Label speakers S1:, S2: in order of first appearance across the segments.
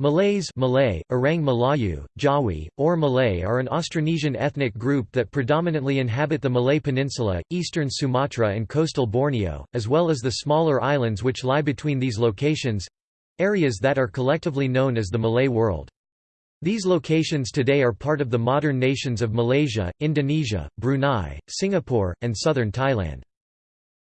S1: Malays Malay, Orang Melayu, Jawi, or Malay are an Austronesian ethnic group that predominantly inhabit the Malay Peninsula, eastern Sumatra and coastal Borneo, as well as the smaller islands which lie between these locations—areas that are collectively known as the Malay world. These locations today are part of the modern nations of Malaysia, Indonesia, Brunei, Singapore, and southern Thailand.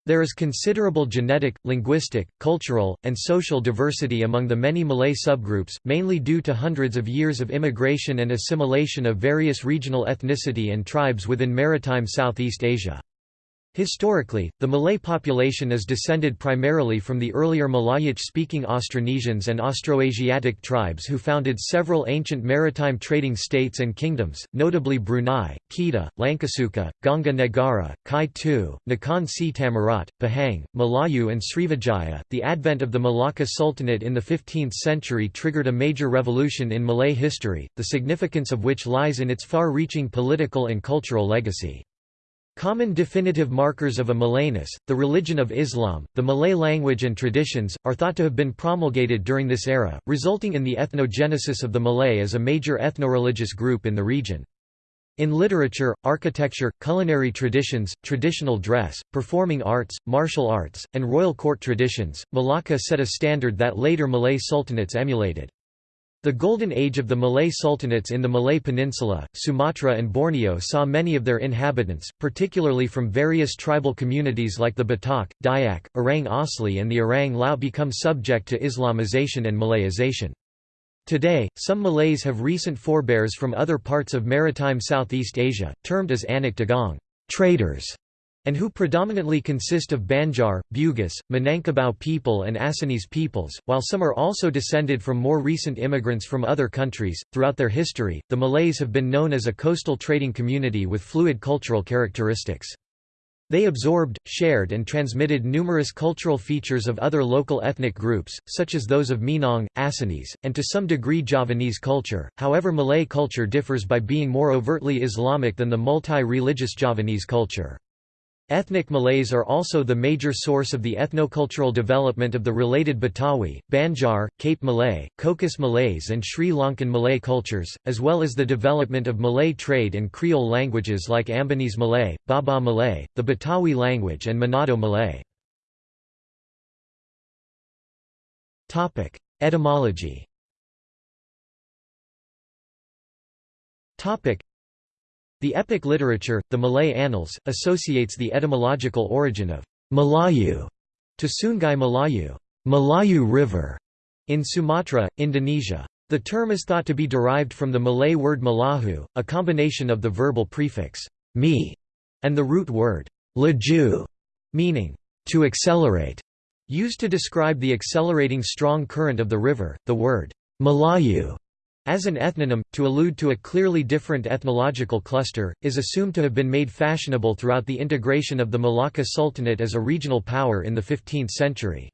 S1: There is considerable genetic, linguistic, cultural, and social diversity among the many Malay subgroups, mainly due to hundreds of years of immigration and assimilation of various regional ethnicity and tribes within maritime Southeast Asia. Historically, the Malay population is descended primarily from the earlier Malayic-speaking Austronesians and Austroasiatic tribes who founded several ancient maritime trading states and kingdoms, notably Brunei, Kedah, Langkasuka, Ganga Negara, Kai Tu, Nakhon Si Thammarat, Pahang, Melayu and Srivijaya. The advent of the Malacca Sultanate in the 15th century triggered a major revolution in Malay history, the significance of which lies in its far-reaching political and cultural legacy. Common definitive markers of a Malayness, the religion of Islam, the Malay language and traditions, are thought to have been promulgated during this era, resulting in the ethnogenesis of the Malay as a major ethnoreligious group in the region. In literature, architecture, culinary traditions, traditional dress, performing arts, martial arts, and royal court traditions, Malacca set a standard that later Malay sultanates emulated. The Golden Age of the Malay Sultanates in the Malay Peninsula, Sumatra and Borneo saw many of their inhabitants, particularly from various tribal communities like the Batak, Dayak, Orang Asli and the Orang Laut become subject to Islamization and Malayization. Today, some Malays have recent forebears from other parts of maritime Southeast Asia, termed as Anak Dagang traders", and who predominantly consist of Banjar, Bugis, Minangkabau people and Acehnese peoples, while some are also descended from more recent immigrants from other countries. Throughout their history, the Malays have been known as a coastal trading community with fluid cultural characteristics. They absorbed, shared and transmitted numerous cultural features of other local ethnic groups, such as those of Minang, Acehnese, and to some degree Javanese culture, however Malay culture differs by being more overtly Islamic than the multi-religious Javanese culture. Ethnic Malays are also the major source of the ethnocultural development of the related Betawi, Banjar, Cape Malay, Cocos Malays and Sri Lankan Malay cultures, as well as the development of Malay trade and Creole languages like Ambonese Malay, Baba Malay, the Betawi language and Manado Malay. Etymology the epic literature, the Malay Annals, associates the etymological origin of Melayu to Sungai Melayu, Melayu River, in Sumatra, Indonesia. The term is thought to be derived from the Malay word malahu, a combination of the verbal prefix me and the root word laju, meaning to accelerate, used to describe the accelerating strong current of the river. The word Melayu as an ethnonym, to allude to a clearly different ethnological cluster, is assumed to have been made fashionable throughout the integration of the Malacca Sultanate as a regional power in the 15th century.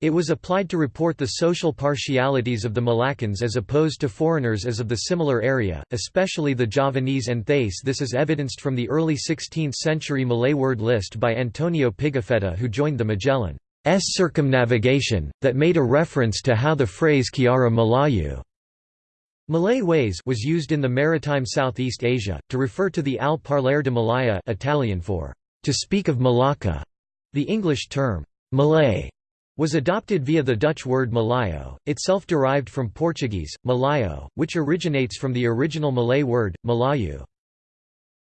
S1: It was applied to report the social partialities of the Malaccans as opposed to foreigners as of the similar area, especially the Javanese and Thais this is evidenced from the early 16th century Malay word list by Antonio Pigafetta who joined the Magellan's circumnavigation, that made a reference to how the phrase Kiara Melayu Malay ways was used in the maritime Southeast Asia, to refer to the al parlare de Malaya Italian for to speak of Malacca. The English term, Malay, was adopted via the Dutch word Malayo, itself derived from Portuguese, Malayo, which originates from the original Malay word, Malayu.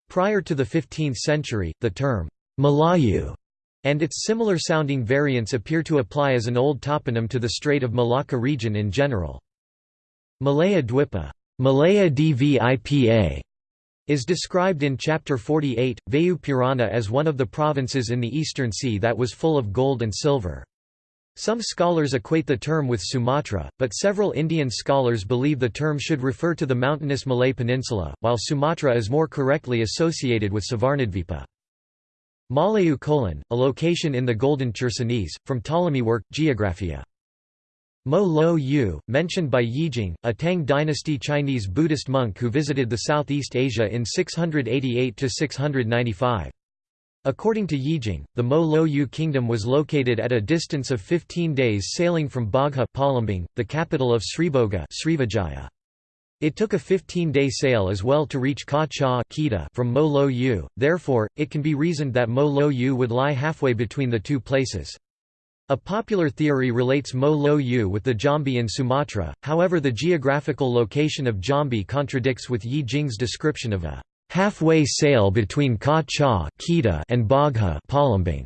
S1: Prior to the 15th century, the term, Malayu, and its similar-sounding variants appear to apply as an old toponym to the Strait of Malacca region in general. Malaya Dwipa Malaya Dvipa is described in Chapter 48, Vayu Purana as one of the provinces in the Eastern Sea that was full of gold and silver. Some scholars equate the term with Sumatra, but several Indian scholars believe the term should refer to the mountainous Malay Peninsula, while Sumatra is more correctly associated with Suvarnadvipa. Malayu Kolan, a location in the Golden Chersonese, from Ptolemy work, Geographia. Mo Lo Yu, mentioned by Yijing, a Tang dynasty Chinese Buddhist monk who visited the Southeast Asia in 688–695. According to Yijing, the Mo Lo Yu kingdom was located at a distance of 15 days sailing from Bagha Palembang, the capital of Srivijaya. Srivijaya. It took a 15-day sail as well to reach Ka Cha from Mo Lo Yu, therefore, it can be reasoned that Mo Lo Yu would lie halfway between the two places. A popular theory relates Mo Lo Yu with the Jambi in Sumatra, however the geographical location of Jambi contradicts with Yi Jing's description of a halfway sail between Ka Cha and Bagha Palembang.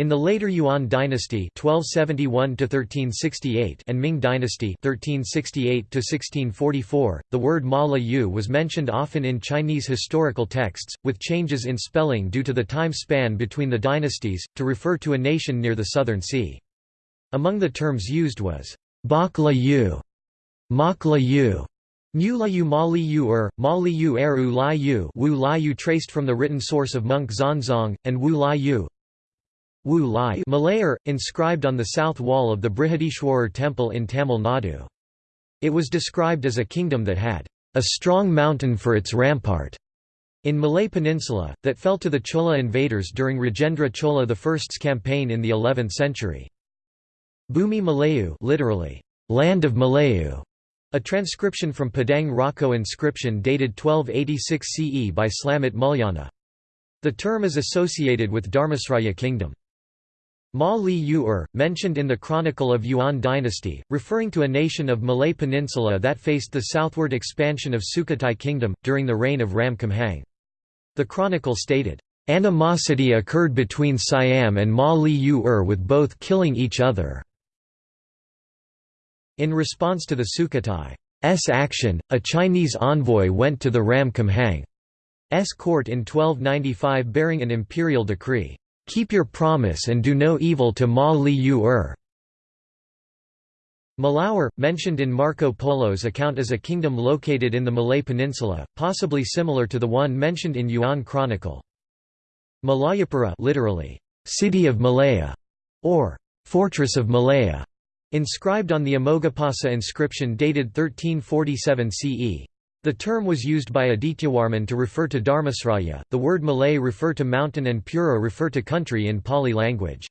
S1: In the later Yuan dynasty (1271–1368) and Ming dynasty (1368–1644), the word Ma La Yu was mentioned often in Chinese historical texts, with changes in spelling due to the time span between the dynasties, to refer to a nation near the Southern Sea. Among the terms used was Bak Yu, Mak La Yu, Mu La Yu Er, Ma Li Yu Er U Lai Yu Wu Lai Yu traced from the written source of monk Xuanzang, and Wu Lai Yu, Wu Lai Malayer, inscribed on the south wall of the Brihadishwarar temple in Tamil Nadu. It was described as a kingdom that had a strong mountain for its rampart in Malay Peninsula, that fell to the Chola invaders during Rajendra Chola I's campaign in the 11th century. Bumi Malayu literally, land of Malayu, a transcription from Padang Roco inscription dated 1286 CE by Slamet Mulyana. The term is associated with Dharmasraya kingdom. Ma Li Yu-er, mentioned in the Chronicle of Yuan dynasty, referring to a nation of Malay Peninsula that faced the southward expansion of Sukhothai kingdom, during the reign of Ram Khamhaeng. The chronicle stated, "...animosity occurred between Siam and Ma Li Yu-er with both killing each other." In response to the Sukhothai's action, a Chinese envoy went to the Ram Khamhaeng's court in 1295 bearing an imperial decree. Keep your promise and do no evil to Ma Li Yu Er. Malaur, mentioned in Marco Polo's account as a kingdom located in the Malay Peninsula, possibly similar to the one mentioned in Yuan Chronicle. Malayapura literally, city of Malaya, or fortress of Malaya, inscribed on the Amoghapasa inscription dated 1347 CE. The term was used by Adityawarman to refer to Dharmasraya, the word Malay refer to mountain and Pura refer to country in Pali language.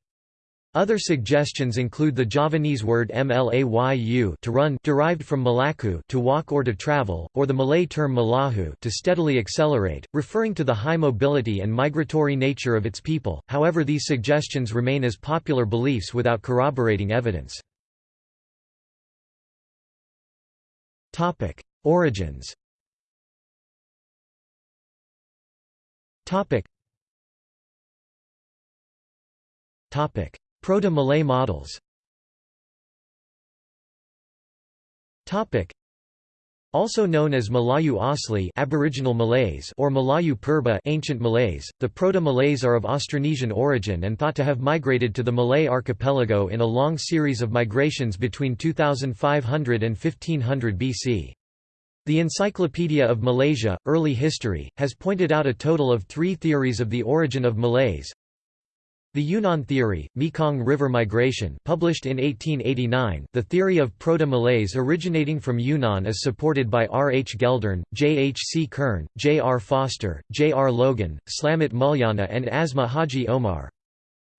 S1: Other suggestions include the Javanese word mlayu to run derived from malaku to walk or to travel, or the Malay term malahu to steadily accelerate, referring to the high mobility and migratory nature of its people, however these suggestions remain as popular beliefs without corroborating evidence. Origins. Proto-Malay models. Also known as Malayu Asli Aboriginal Malays or Malayu Purba ancient Malays, the Proto-Malays are of Austronesian origin and thought to have migrated to the Malay archipelago in a long series of migrations between 2500 and 1500 BC. The Encyclopedia of Malaysia, Early History, has pointed out a total of three theories of the origin of Malays. The Yunnan theory, Mekong River migration published in 1889 the theory of Proto-Malays originating from Yunnan is supported by R. H. Geldern, J. H. C. Kern, J. R. Foster, J. R. Logan, Slamet Mulyana and Asma Haji Omar.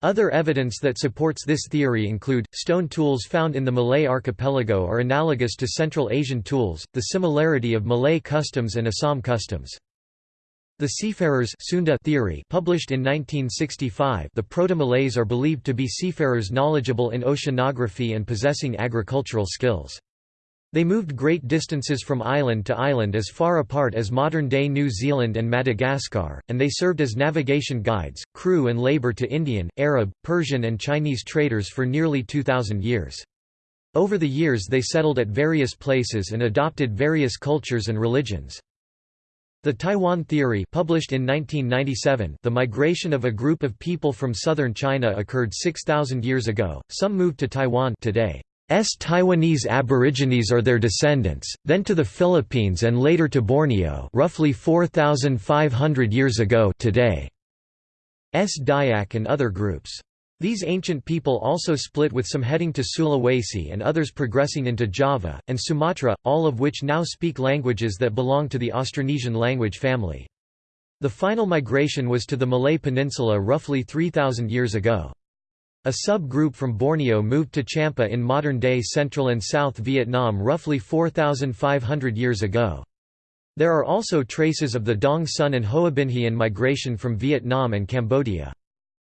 S1: Other evidence that supports this theory include, stone tools found in the Malay archipelago are analogous to Central Asian tools, the similarity of Malay customs and Assam customs. The seafarers Sunda theory published in 1965 the Proto-Malays are believed to be seafarers knowledgeable in oceanography and possessing agricultural skills. They moved great distances from island to island as far apart as modern-day New Zealand and Madagascar, and they served as navigation guides, crew and labor to Indian, Arab, Persian and Chinese traders for nearly 2,000 years. Over the years they settled at various places and adopted various cultures and religions. The Taiwan Theory published in 1997 the migration of a group of people from southern China occurred 6,000 years ago, some moved to Taiwan today. S Taiwanese Aborigines are their descendants, then to the Philippines and later to Borneo roughly 4,500 years ago today. S Dayak and other groups. These ancient people also split with some heading to Sulawesi and others progressing into Java, and Sumatra, all of which now speak languages that belong to the Austronesian language family. The final migration was to the Malay Peninsula roughly 3,000 years ago. A sub-group from Borneo moved to Champa in modern-day central and south Vietnam roughly 4,500 years ago. There are also traces of the Dong Son and Hoa Binhian migration from Vietnam and Cambodia.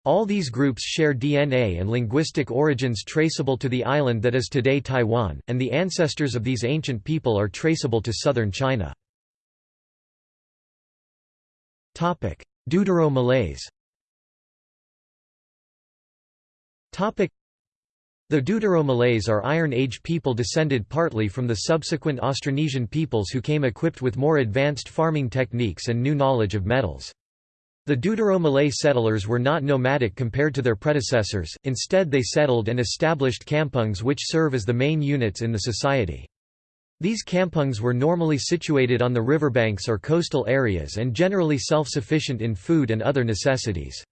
S1: All these groups share DNA and linguistic origins traceable to the island that is today Taiwan, and the ancestors of these ancient people are traceable to southern China. Deutero-Malays the Deutero-Malays are Iron Age people descended partly from the subsequent Austronesian peoples who came equipped with more advanced farming techniques and new knowledge of metals. The Deutero-Malay settlers were not nomadic compared to their predecessors, instead they settled and established kampungs which serve as the main units in the society. These kampungs were normally situated on the riverbanks or coastal areas and generally self-sufficient in food and other necessities.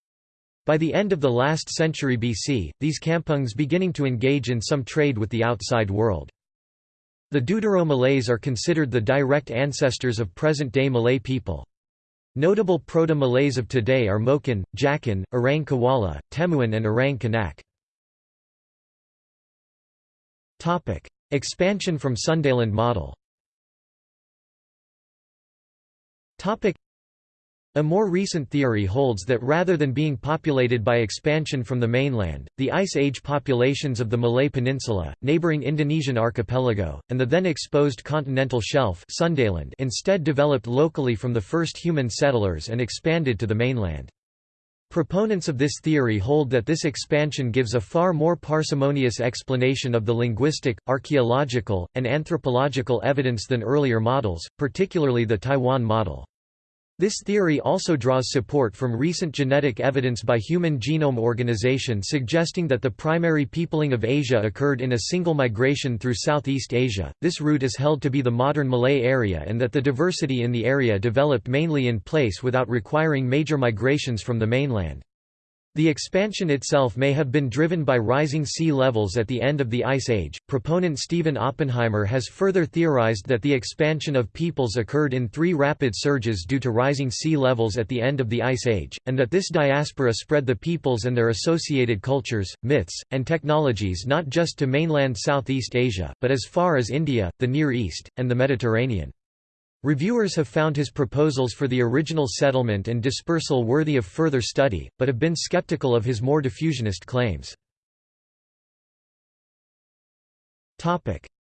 S1: By the end of the last century BC, these kampungs beginning to engage in some trade with the outside world. The Deutero-Malays are considered the direct ancestors of present-day Malay people. Notable Proto-Malays of today are Moken, Jakun, Orang Kuala, Temuan and Orang Kanak. Expansion from Sundaland model a more recent theory holds that rather than being populated by expansion from the mainland, the Ice Age populations of the Malay Peninsula, neighbouring Indonesian archipelago, and the then exposed continental shelf Sundaland instead developed locally from the first human settlers and expanded to the mainland. Proponents of this theory hold that this expansion gives a far more parsimonious explanation of the linguistic, archaeological, and anthropological evidence than earlier models, particularly the Taiwan model. This theory also draws support from recent genetic evidence by Human Genome Organization suggesting that the primary peopling of Asia occurred in a single migration through Southeast Asia. This route is held to be the modern Malay area and that the diversity in the area developed mainly in place without requiring major migrations from the mainland. The expansion itself may have been driven by rising sea levels at the end of the Ice Age. Proponent Stephen Oppenheimer has further theorized that the expansion of peoples occurred in three rapid surges due to rising sea levels at the end of the Ice Age, and that this diaspora spread the peoples and their associated cultures, myths, and technologies not just to mainland Southeast Asia, but as far as India, the Near East, and the Mediterranean. Reviewers have found his proposals for the original settlement and dispersal worthy of further study, but have been skeptical of his more diffusionist claims.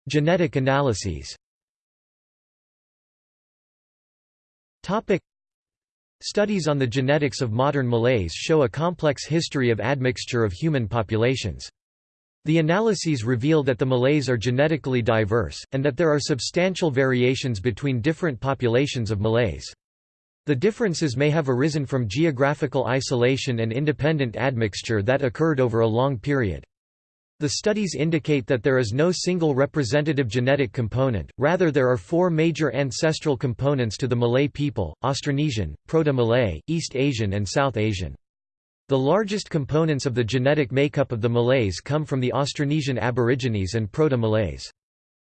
S1: Genetic analyses Studies on the genetics of modern Malays show a complex history of admixture of human populations. The analyses reveal that the Malays are genetically diverse, and that there are substantial variations between different populations of Malays. The differences may have arisen from geographical isolation and independent admixture that occurred over a long period. The studies indicate that there is no single representative genetic component, rather there are four major ancestral components to the Malay people, Austronesian, Proto-Malay, East Asian and South Asian. The largest components of the genetic makeup of the Malays come from the Austronesian Aborigines and Proto-Malays.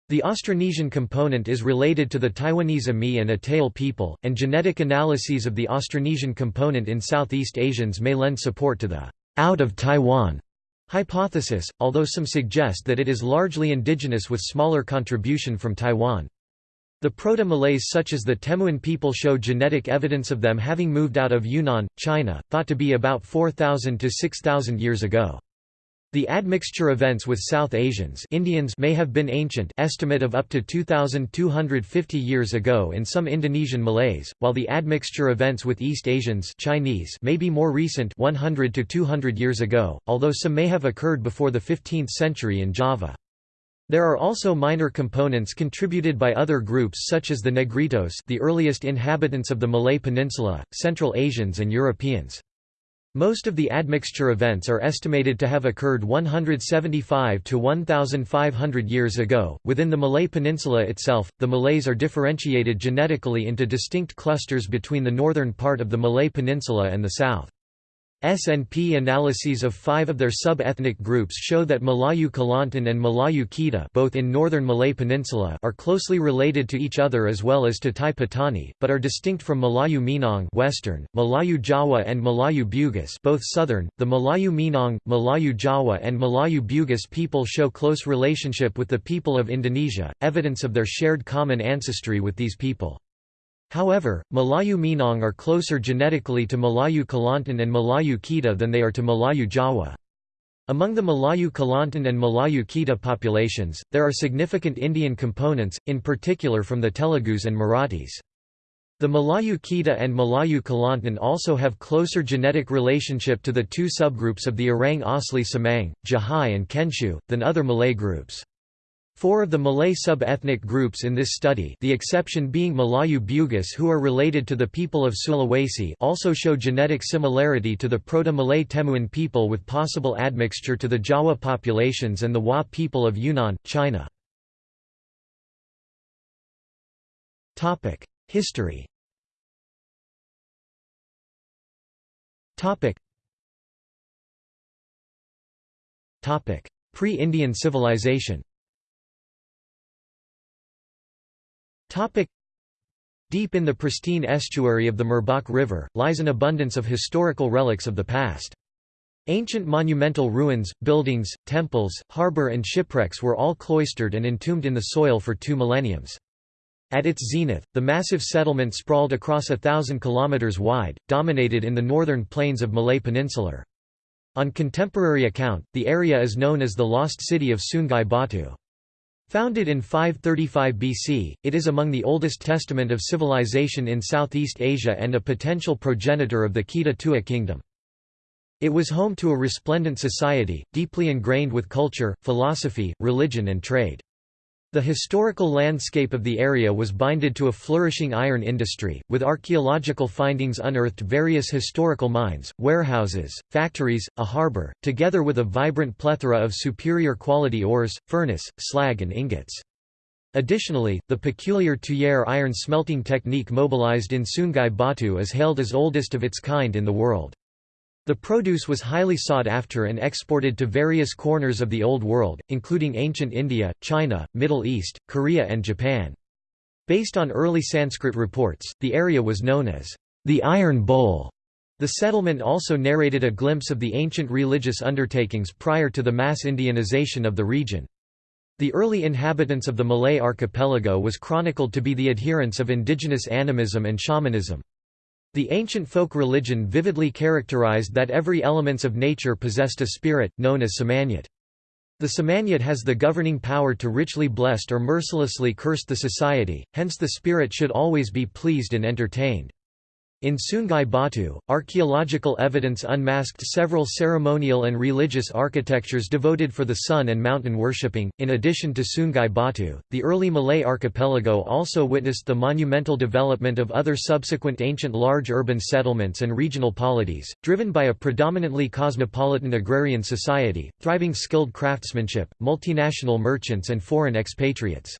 S1: The Austronesian component is related to the Taiwanese Ami and Atayal people, and genetic analyses of the Austronesian component in Southeast Asians may lend support to the out of Taiwan hypothesis, although some suggest that it is largely indigenous with smaller contribution from Taiwan. The Proto-Malays such as the Temuan people show genetic evidence of them having moved out of Yunnan, China, thought to be about 4,000 to 6,000 years ago. The admixture events with South Asians Indians may have been ancient estimate of up to 2,250 years ago in some Indonesian Malays, while the admixture events with East Asians Chinese may be more recent 100 to 200 years ago, although some may have occurred before the 15th century in Java. There are also minor components contributed by other groups such as the Negritos the earliest inhabitants of the Malay Peninsula, Central Asians and Europeans. Most of the admixture events are estimated to have occurred 175 to 1,500 years ago. Within the Malay Peninsula itself, the Malays are differentiated genetically into distinct clusters between the northern part of the Malay Peninsula and the south. SNP analyses of five of their sub-ethnic groups show that Malayu Kelantan and Malayu Kedah both in northern Malay Peninsula are closely related to each other as well as to Tai Patani, but are distinct from Malayu Minang western, Malayu Jawa and Malayu Bugis both southern. The Malayu Minang, Malayu Jawa and Malayu Bugis people show close relationship with the people of Indonesia, evidence of their shared common ancestry with these people. However, Malayu Minang are closer genetically to Malayu Kelantan and Malayu Kedah than they are to Malayu Jawa. Among the Malayu Kelantan and Malayu Kedah populations, there are significant Indian components, in particular from the Telugus and Marathis. The Malayu Kedah and Malayu Kelantan also have closer genetic relationship to the two subgroups of the Orang Asli Semang, Jahai and Kensiu, than other Malay groups. Four of the Malay sub-ethnic groups in this study the exception being Malayu Bugis who are related to the people of Sulawesi also show genetic similarity to the Proto-Malay Temuan people with possible admixture to the Jawa populations and the Wa people of Yunnan, China. History Pre-Indian civilization Deep in the pristine estuary of the Merbok River, lies an abundance of historical relics of the past. Ancient monumental ruins, buildings, temples, harbour and shipwrecks were all cloistered and entombed in the soil for two millenniums. At its zenith, the massive settlement sprawled across a thousand kilometres wide, dominated in the northern plains of Malay Peninsular. On contemporary account, the area is known as the Lost City of Sungai Batu. Founded in 535 BC, it is among the oldest testament of civilization in Southeast Asia and a potential progenitor of the Kedah Tua kingdom. It was home to a resplendent society, deeply ingrained with culture, philosophy, religion and trade. The historical landscape of the area was binded to a flourishing iron industry, with archaeological findings unearthed various historical mines, warehouses, factories, a harbour, together with a vibrant plethora of superior quality ores, furnace, slag and ingots. Additionally, the peculiar Tuyere iron smelting technique mobilized in Sungai Batu is hailed as oldest of its kind in the world. The produce was highly sought after and exported to various corners of the Old World, including ancient India, China, Middle East, Korea and Japan. Based on early Sanskrit reports, the area was known as the Iron Bowl. The settlement also narrated a glimpse of the ancient religious undertakings prior to the mass Indianization of the region. The early inhabitants of the Malay archipelago was chronicled to be the adherents of indigenous animism and shamanism. The ancient folk religion vividly characterized that every elements of nature possessed a spirit, known as semangat. The semangat has the governing power to richly blessed or mercilessly curse the society, hence the spirit should always be pleased and entertained. In Sungai Batu, archaeological evidence unmasked several ceremonial and religious architectures devoted for the sun and mountain worshipping. In addition to Sungai Batu, the early Malay archipelago also witnessed the monumental development of other subsequent ancient large urban settlements and regional polities, driven by a predominantly cosmopolitan agrarian society, thriving skilled craftsmanship, multinational merchants, and foreign expatriates.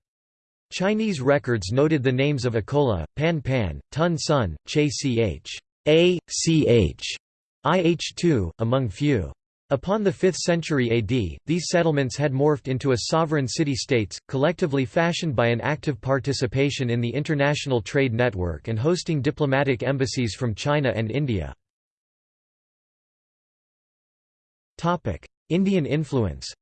S1: Chinese records noted the names of Akola, Pan Pan, Tun Sun, Che Ch. A, Ch. IH2, among few. Upon the 5th century AD, these settlements had morphed into a sovereign city-states, collectively fashioned by an active participation in the international trade network and hosting diplomatic embassies from China and India. Indian influence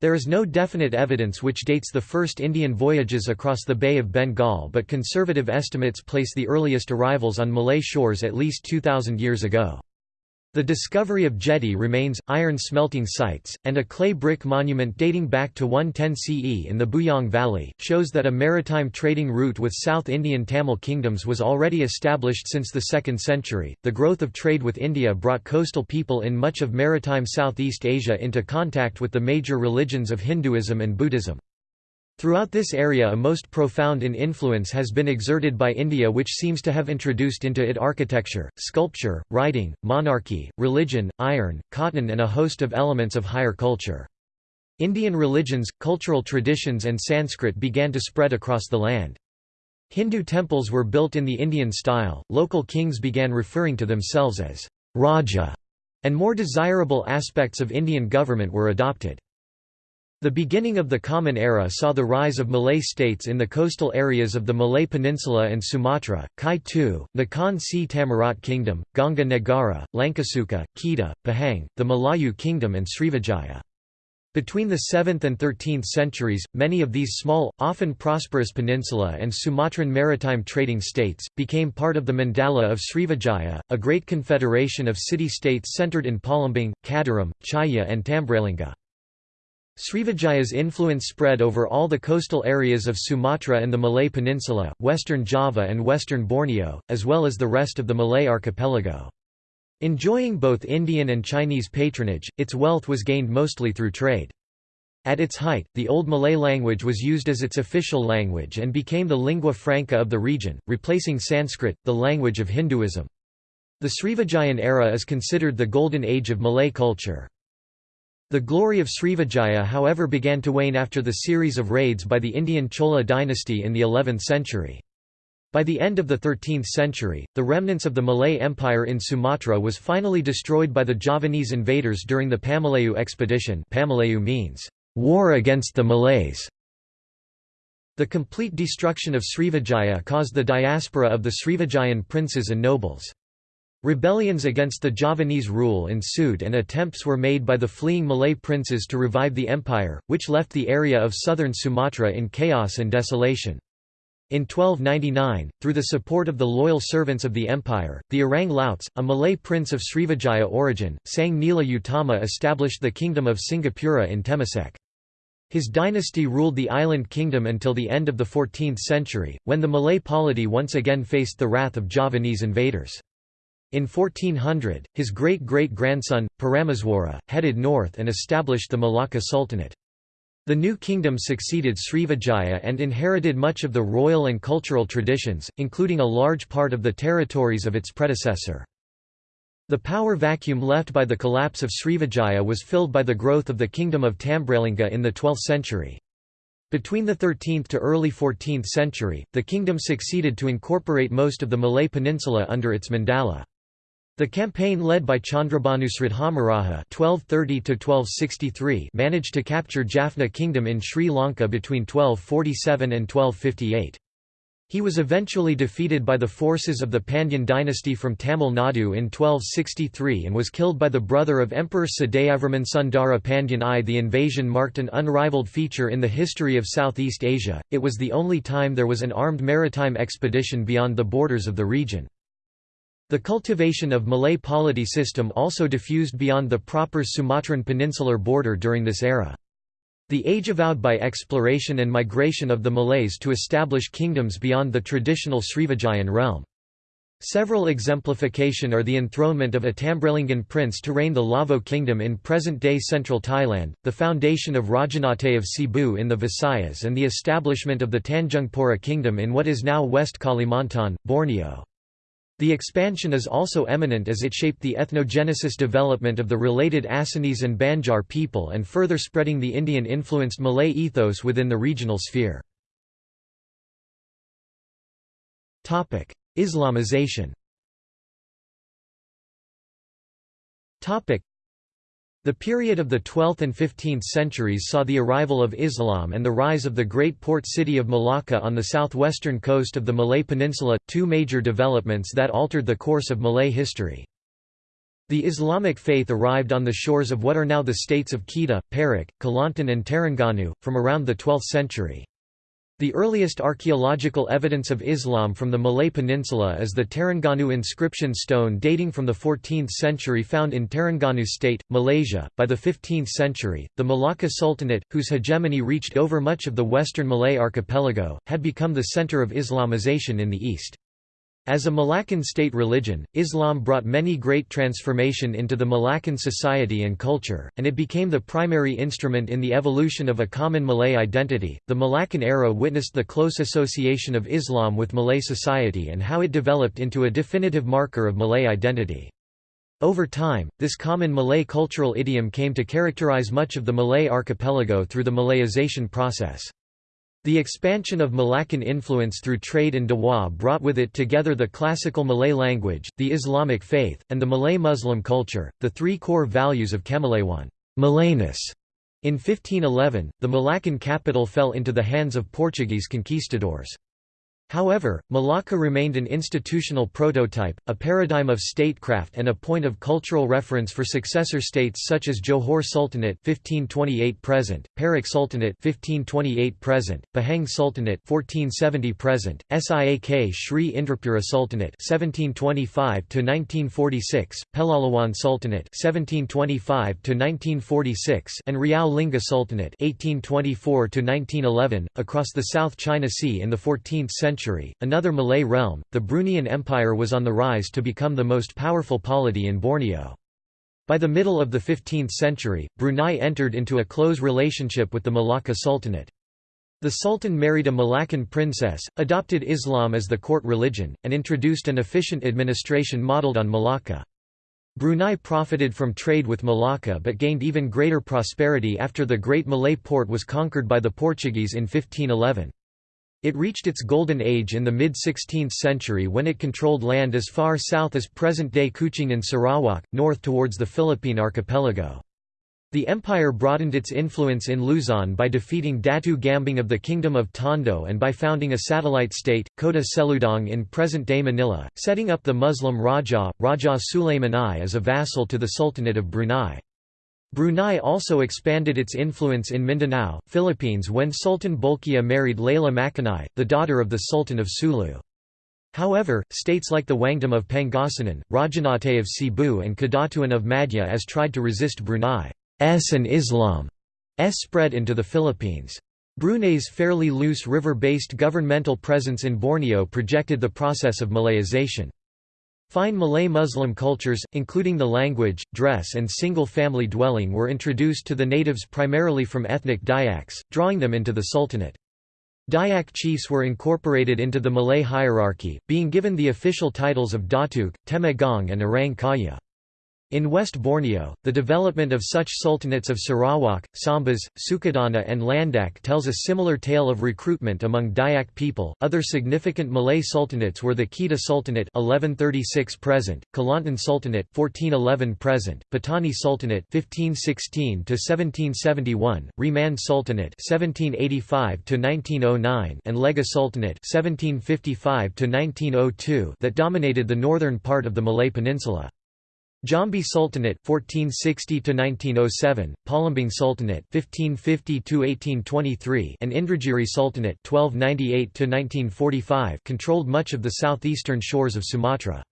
S1: there is no definite evidence which dates the first Indian voyages across the Bay of Bengal but conservative estimates place the earliest arrivals on Malay shores at least 2,000 years ago. The discovery of jetty remains, iron smelting sites, and a clay brick monument dating back to 110 CE in the Bujang Valley, shows that a maritime trading route with South Indian Tamil kingdoms was already established since the 2nd century. The growth of trade with India brought coastal people in much of maritime Southeast Asia into contact with the major religions of Hinduism and Buddhism. Throughout this area a most profound in influence has been exerted by India which seems to have introduced into it architecture, sculpture, writing, monarchy, religion, iron, cotton and a host of elements of higher culture. Indian religions, cultural traditions and Sanskrit began to spread across the land. Hindu temples were built in the Indian style, local kings began referring to themselves as Raja, and more desirable aspects of Indian government were adopted. The beginning of the Common Era saw the rise of Malay states in the coastal areas of the Malay Peninsula and Sumatra, Kai Tu, Nakhon Si Thammarat Kingdom, Ganga Negara, Langkasuka, Kedah, Pahang, the Malayu Kingdom and Srivijaya. Between the 7th and 13th centuries, many of these small, often prosperous peninsula and Sumatran maritime trading states, became part of the Mandala of Srivijaya, a great confederation of city-states centered in Palembang, Kadaram, Chaya and Tambralinga. Srivijaya's influence spread over all the coastal areas of Sumatra and the Malay Peninsula, western Java and western Borneo, as well as the rest of the Malay archipelago. Enjoying both Indian and Chinese patronage, its wealth was gained mostly through trade. At its height, the Old Malay language was used as its official language and became the lingua franca of the region, replacing Sanskrit, the language of Hinduism. The Srivijayan era is considered the golden age of Malay culture. The glory of Srivijaya however began to wane after the series of raids by the Indian Chola dynasty in the 11th century. By the end of the 13th century, the remnants of the Malay Empire in Sumatra was finally destroyed by the Javanese invaders during the Pamalayu expedition Pamalayu means, "...war against the Malays". The complete destruction of Srivijaya caused the diaspora of the Srivijayan princes and nobles. Rebellions against the Javanese rule ensued and attempts were made by the fleeing Malay princes to revive the empire, which left the area of southern Sumatra in chaos and desolation. In 1299, through the support of the loyal servants of the empire, the Orang Lauts, a Malay prince of Srivijaya origin, Sang Nila Utama established the kingdom of Singapura in Temasek. His dynasty ruled the island kingdom until the end of the 14th century, when the Malay polity once again faced the wrath of Javanese invaders. In 1400, his great-great-grandson, Parameswara, headed north and established the Malacca Sultanate. The new kingdom succeeded Srivijaya and inherited much of the royal and cultural traditions, including a large part of the territories of its predecessor. The power vacuum left by the collapse of Srivijaya was filled by the growth of the kingdom of Tambralinga in the 12th century. Between the 13th to early 14th century, the kingdom succeeded to incorporate most of the Malay peninsula under its mandala. The campaign led by Chandrabhanu Sridhamaraja (1230–1263) managed to capture Jaffna Kingdom in Sri Lanka between 1247 and 1258. He was eventually defeated by the forces of the Pandyan dynasty from Tamil Nadu in 1263 and was killed by the brother of Emperor Sadayavarman Sundara Pandyan I. The invasion marked an unrivaled feature in the history of Southeast Asia, it was the only time there was an armed maritime expedition beyond the borders of the region. The cultivation of Malay polity system also diffused beyond the proper Sumatran peninsular border during this era. The age avowed by exploration and migration of the Malays to establish kingdoms beyond the traditional Srivijayan realm. Several exemplification are the enthronement of a Tambralingan prince to reign the Lavo kingdom in present-day central Thailand, the foundation of Rajanate of Cebu in the Visayas and the establishment of the Tanjungpura kingdom in what is now West Kalimantan, Borneo. The expansion is also eminent as it shaped the ethnogenesis development of the related Assamese and Banjar people and further spreading the Indian-influenced Malay ethos within the regional sphere. Islamization the period of the 12th and 15th centuries saw the arrival of Islam and the rise of the great port city of Malacca on the southwestern coast of the Malay Peninsula, two major developments that altered the course of Malay history. The Islamic faith arrived on the shores of what are now the states of Kedah, Perak, Kelantan and Terengganu, from around the 12th century. The earliest archaeological evidence of Islam from the Malay Peninsula is the Terengganu inscription stone dating from the 14th century found in Terengganu State, Malaysia. By the 15th century, the Malacca Sultanate, whose hegemony reached over much of the western Malay archipelago, had become the center of Islamization in the east. As a Malaccan state religion, Islam brought many great transformation into the Malaccan society and culture, and it became the primary instrument in the evolution of a common Malay identity. The Malaccan era witnessed the close association of Islam with Malay society and how it developed into a definitive marker of Malay identity. Over time, this common Malay cultural idiom came to characterize much of the Malay archipelago through the Malayization process. The expansion of Malaccan influence through trade and Dawah brought with it together the classical Malay language, the Islamic faith, and the Malay Muslim culture, the three core values of Kemalaiwan Malayness". In 1511, the Malaccan capital fell into the hands of Portuguese conquistadors. However, Malacca remained an institutional prototype, a paradigm of statecraft and a point of cultural reference for successor states such as Johor Sultanate 1528 present, Perak Sultanate 1528 present, Pahang Sultanate 1470 present, Siak Sri Indrapura Sultanate 1725 to 1946, Pelalawan Sultanate 1725 to 1946, and Riau Lingga Sultanate 1824 to 1911 across the South China Sea in the 14th century century, another Malay realm, the Bruneian Empire was on the rise to become the most powerful polity in Borneo. By the middle of the 15th century, Brunei entered into a close relationship with the Malacca Sultanate. The Sultan married a Malaccan princess, adopted Islam as the court religion, and introduced an efficient administration modelled on Malacca. Brunei profited from trade with Malacca but gained even greater prosperity after the Great Malay Port was conquered by the Portuguese in 1511. It reached its golden age in the mid-16th century when it controlled land as far south as present-day Kuching in Sarawak, north towards the Philippine archipelago. The empire broadened its influence in Luzon by defeating Datu Gambing of the Kingdom of Tondo and by founding a satellite state, Kota Seludong in present-day Manila, setting up the Muslim Raja, Raja Sulaiman I as a vassal to the Sultanate of Brunei. Brunei also expanded its influence in Mindanao, Philippines when Sultan Bolkiah married Layla Makanai, the daughter of the Sultan of Sulu. However, states like the Wangdom of Pangasinan, Rajanate of Cebu and Kadatuan of Madhya as tried to resist Brunei's and Islam's spread into the Philippines. Brunei's fairly loose river-based governmental presence in Borneo projected the process of Malayization. Fine Malay Muslim cultures, including the language, dress and single-family dwelling were introduced to the natives primarily from ethnic Dayaks, drawing them into the Sultanate. Dayak chiefs were incorporated into the Malay hierarchy, being given the official titles of Datuk, Temenggong and Orang Kaya. In West Borneo, the development of such sultanates of Sarawak, Sambas, Sukadana, and Landak tells a similar tale of recruitment among Dayak people. Other significant Malay sultanates were the Kedah Sultanate (1136 present), Kelantan Sultanate (1411 present), Patani Sultanate (1516 to 1771), Reman Sultanate (1785 to 1909), and Lega Sultanate (1755 to 1902) that dominated the northern part of the Malay Peninsula. Jambi Sultanate 1460 to 1907, Palembang Sultanate 1550 to 1823, and Indragiri Sultanate 1298 to 1945 controlled much of the southeastern shores of Sumatra.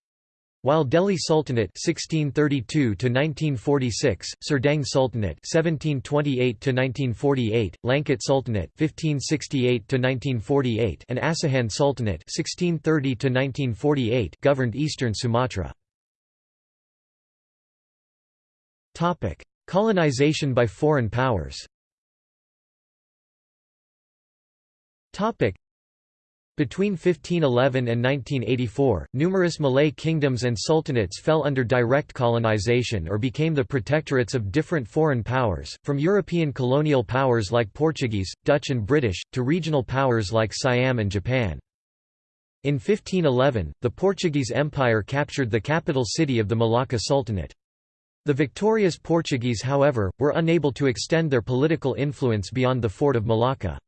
S1: While Deli Sultanate 1632 to 1946, Serdang Sultanate 1728 to 1948, Langkat Sultanate 1568 to 1948, and Asahan Sultanate 1630 to 1948 governed eastern Sumatra. Colonization by foreign powers Topic: between 1511 and 1984, numerous Malay kingdoms and sultanates fell under direct colonization or became the protectorates of different foreign powers, from European colonial powers like Portuguese, Dutch and British, to regional powers like Siam and Japan. In 1511, the Portuguese Empire captured the capital city of the Malacca Sultanate. The victorious Portuguese however, were unable to extend their political influence beyond the fort of Malacca.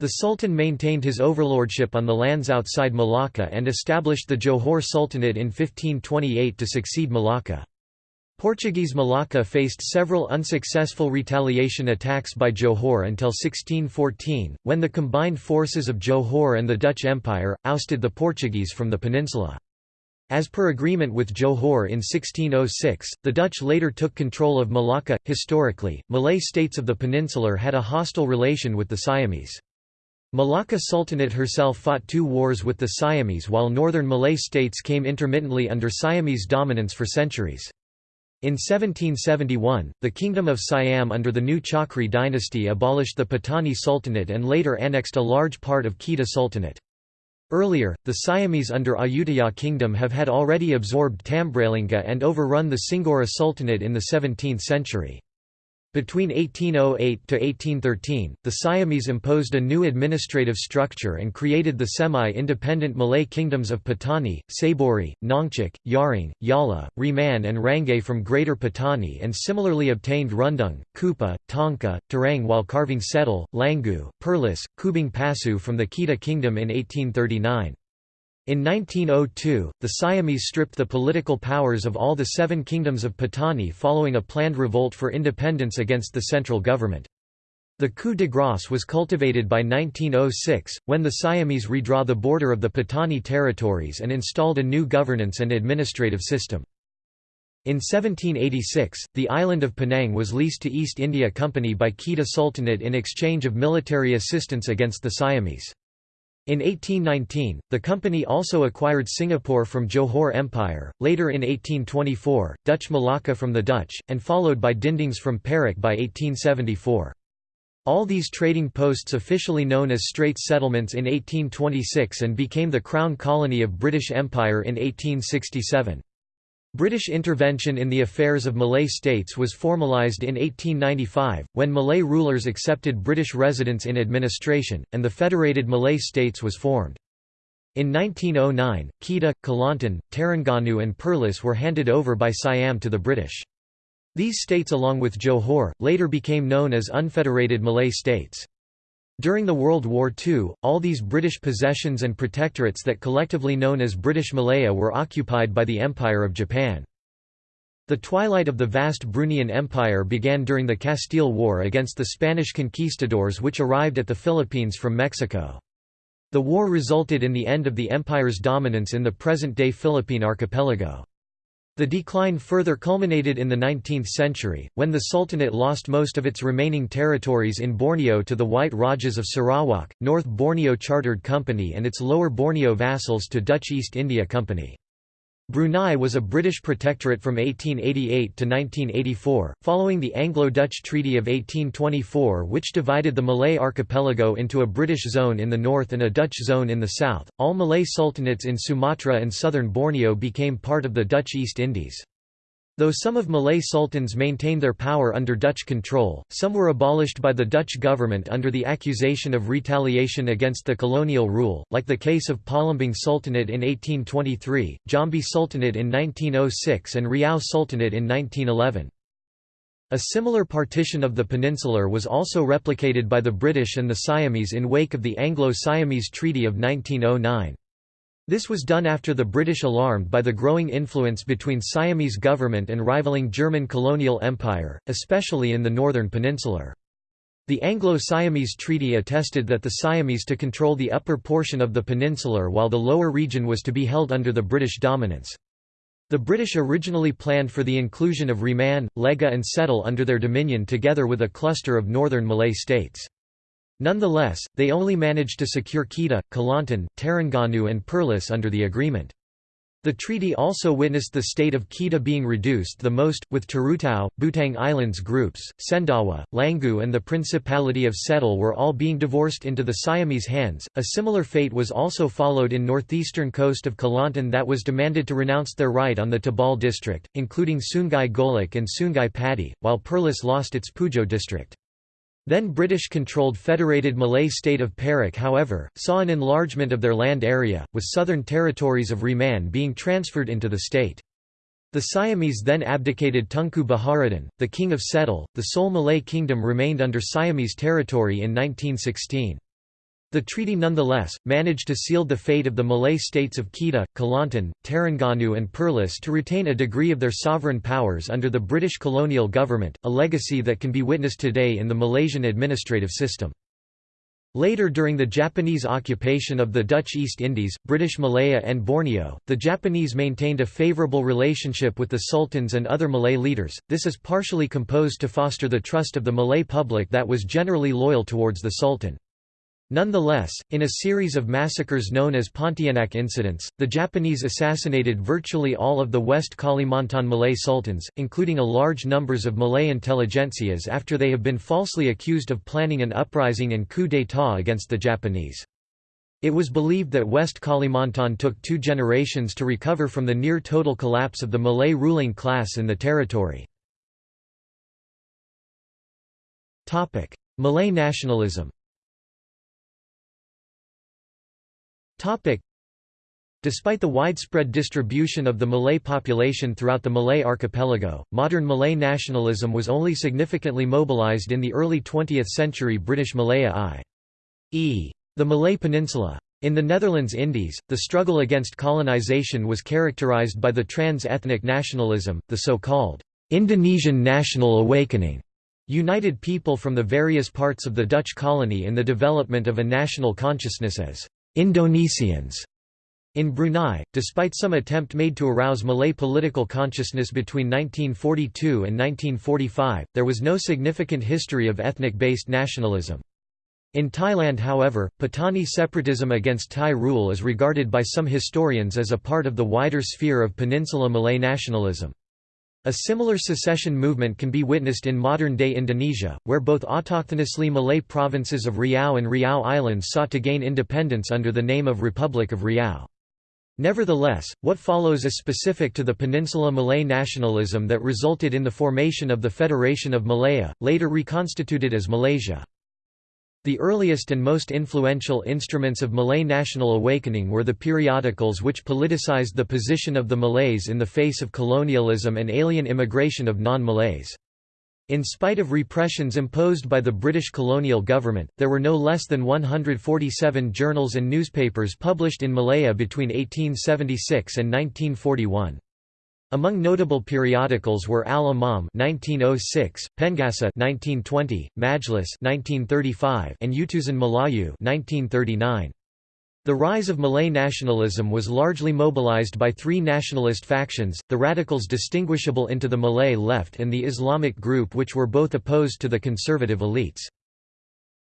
S1: The Sultan maintained his overlordship on the lands outside Malacca and established the Johor Sultanate in 1528 to succeed Malacca. Portuguese Malacca faced several unsuccessful retaliation attacks by Johor until 1614, when the combined forces of Johor and the Dutch Empire, ousted the Portuguese from the peninsula. As per agreement with Johor in 1606, the Dutch later took control of Malacca. Historically, Malay states of the peninsular had a hostile relation with the Siamese. Malacca Sultanate herself fought two wars with the Siamese while northern Malay states came intermittently under Siamese dominance for centuries. In 1771, the Kingdom of Siam under the new Chakri dynasty abolished the Patani Sultanate and later annexed a large part of Kedah Sultanate. Earlier, the Siamese under Ayutthaya kingdom have had already absorbed Tambralinga and overrun the Singgora Sultanate in the 17th century. Between 1808 to 1813, the Siamese imposed a new administrative structure and created the semi-independent Malay kingdoms of Patani, Saburi, Nongchik, Yaring, Yala, Reman and Rangay from Greater Patani and similarly obtained Rundung, Kupa, Tonka, Terang while carving Setal, Langu, Perlis, Kubang Pasu from the Kedah kingdom in 1839. In 1902, the Siamese stripped the political powers of all the seven kingdoms of Patani following a planned revolt for independence against the central government. The coup de grace was cultivated by 1906, when the Siamese redraw the border of the Patani territories and installed a new governance and administrative system. In 1786, the island of Penang was leased to East India Company by Kedah Sultanate in exchange of military assistance against the Siamese. In 1819, the company also acquired Singapore from Johor Empire, later in 1824, Dutch Malacca from the Dutch, and followed by Dindings from Perak by 1874. All these trading posts officially known as Straits Settlements in 1826 and became the Crown Colony of British Empire in 1867. British intervention in the affairs of Malay states was formalised in 1895, when Malay rulers accepted British residents in administration, and the Federated Malay States was formed. In 1909, Kedah, Kelantan, Terengganu and Perlis were handed over by Siam to the British. These states along with Johor, later became known as Unfederated Malay States. During the World War II, all these British possessions and protectorates that collectively known as British Malaya were occupied by the Empire of Japan. The twilight of the vast Bruneian Empire began during the Castile War against the Spanish conquistadors which arrived at the Philippines from Mexico. The war resulted in the end of the empire's dominance in the present-day Philippine archipelago. The decline further culminated in the 19th century, when the Sultanate lost most of its remaining territories in Borneo to the White Rajas of Sarawak, North Borneo Chartered Company and its Lower Borneo vassals to Dutch East India Company. Brunei was a British protectorate from 1888 to 1984, following the Anglo-Dutch Treaty of 1824 which divided the Malay archipelago into a British zone in the north and a Dutch zone in the south. All Malay sultanates in Sumatra and southern Borneo became part of the Dutch East Indies. Though some of Malay sultans maintained their power under Dutch control, some were abolished by the Dutch government under the accusation of retaliation against the colonial rule, like the case of Palembang Sultanate in 1823, Jambi Sultanate in 1906 and Riau Sultanate in 1911. A similar partition of the peninsular was also replicated by the British and the Siamese in wake of the Anglo-Siamese Treaty of 1909. This was done after the British alarmed by the growing influence between Siamese government and rivaling German colonial empire, especially in the northern peninsular. The Anglo-Siamese Treaty attested that the Siamese to control the upper portion of the peninsular while the lower region was to be held under the British dominance. The British originally planned for the inclusion of Reman, Lega and Setal under their dominion together with a cluster of northern Malay states. Nonetheless, they only managed to secure Kedah, Kelantan, Terengganu and Perlis under the agreement. The treaty also witnessed the state of Kedah being reduced the most, with Terutau, Butang Islands groups, Sendawa, Langu and the Principality of Setal were all being divorced into the Siamese hands. A similar fate was also followed in northeastern coast of Kelantan that was demanded to renounce their right on the Tabal district, including Sungai Golok and Sungai Padi, while Perlis lost its Pujo district. Then British-controlled Federated Malay state of Perak however, saw an enlargement of their land area, with southern territories of Reman being transferred into the state. The Siamese then abdicated Tunku Baharuddin, the king of Setal, the sole Malay kingdom remained under Siamese territory in 1916. The treaty nonetheless, managed to seal the fate of the Malay states of Kedah, Kelantan, Terengganu and Perlis to retain a degree of their sovereign powers under the British colonial government, a legacy that can be witnessed today in the Malaysian administrative system. Later during the Japanese occupation of the Dutch East Indies, British Malaya and Borneo, the Japanese maintained a favourable relationship with the sultans and other Malay leaders, this is partially composed to foster the trust of the Malay public that was generally loyal towards the sultan. Nonetheless, in a series of massacres known as Pontianak incidents, the Japanese assassinated virtually all of the West Kalimantan Malay sultans, including a large numbers of Malay intelligentsias after they have been falsely accused of planning an uprising and coup d'état against the Japanese. It was believed that West Kalimantan took two generations to recover from the near-total collapse of the Malay ruling class in the territory. Malay nationalism Despite the widespread distribution of the Malay population throughout the Malay archipelago, modern Malay nationalism was only significantly mobilized in the early 20th century British Malaya i.e. the Malay Peninsula. In the Netherlands Indies, the struggle against colonization was characterized by the trans-ethnic nationalism, the so-called Indonesian national awakening, united people from the various parts of the Dutch colony in the development of a national consciousness as Indonesians. In Brunei, despite some attempt made to arouse Malay political consciousness between 1942 and 1945, there was no significant history of ethnic-based nationalism. In Thailand however, Patani separatism against Thai rule is regarded by some historians as a part of the wider sphere of Peninsula Malay nationalism. A similar secession movement can be witnessed in modern-day Indonesia, where both autochthonously Malay provinces of Riau and Riau Islands sought to gain independence under the name of Republic of Riau. Nevertheless, what follows is specific to the Peninsula Malay nationalism that resulted in the formation of the Federation of Malaya, later reconstituted as Malaysia. The earliest and most influential instruments of Malay national awakening were the periodicals which politicized the position of the Malays in the face of colonialism and alien immigration of non-Malays. In spite of repressions imposed by the British colonial government, there were no less than 147 journals and newspapers published in Malaya between 1876 and 1941. Among notable periodicals were Al Imam (1906), Pengasuh (1920), Majlis (1935), and Utusan Melayu (1939). The rise of Malay nationalism was largely mobilized by three nationalist factions, the radicals distinguishable into the Malay left and the Islamic group which were both opposed to the conservative elites.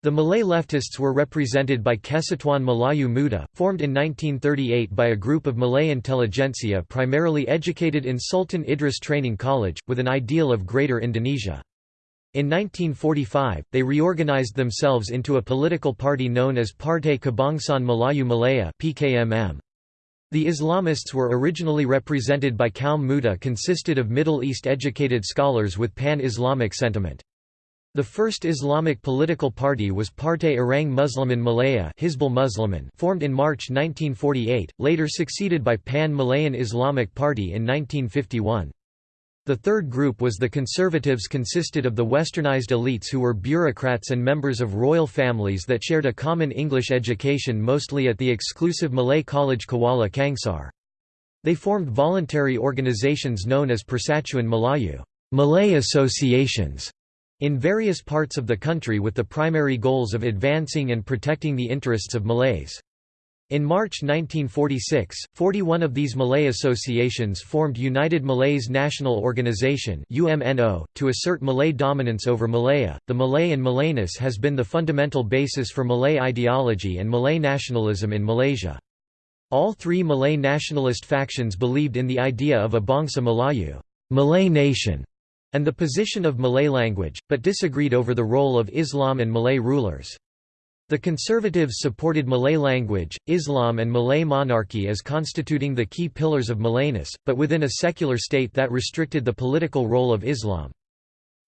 S1: The Malay leftists were represented by Kesatuan Melayu Muda, formed in 1938 by a group of Malay intelligentsia primarily educated in Sultan Idris Training College, with an ideal of Greater Indonesia. In 1945, they reorganized themselves into a political party known as Partai Kebangsaan Melayu Malaya PKMM. The Islamists were originally represented by Kaum Muda consisted of Middle East educated scholars with pan-Islamic sentiment. The first Islamic political party was Partai Orang Muslimin Malaya Hizbul Muslimin formed in March 1948, later succeeded by Pan-Malayan Islamic Party in 1951. The third group was the conservatives consisted of the westernized elites who were bureaucrats and members of royal families that shared a common English education mostly at the exclusive Malay college Kuala Kangsar. They formed voluntary organizations known as Persatuan Melayu Malay associations", in various parts of the country with the primary goals of advancing and protecting the interests of Malays. In March 1946, 41 of these Malay associations formed United Malays National Organization (UMNO) to assert Malay dominance over Malaya. The Malay and Malayness has been the fundamental basis for Malay ideology and Malay nationalism in Malaysia. All three Malay nationalist factions believed in the idea of a Bangsa Melayu, Malay nation, and the position of Malay language, but disagreed over the role of Islam and Malay rulers. The conservatives supported Malay language, Islam and Malay monarchy as constituting the key pillars of Malayness, but within a secular state that restricted the political role of Islam.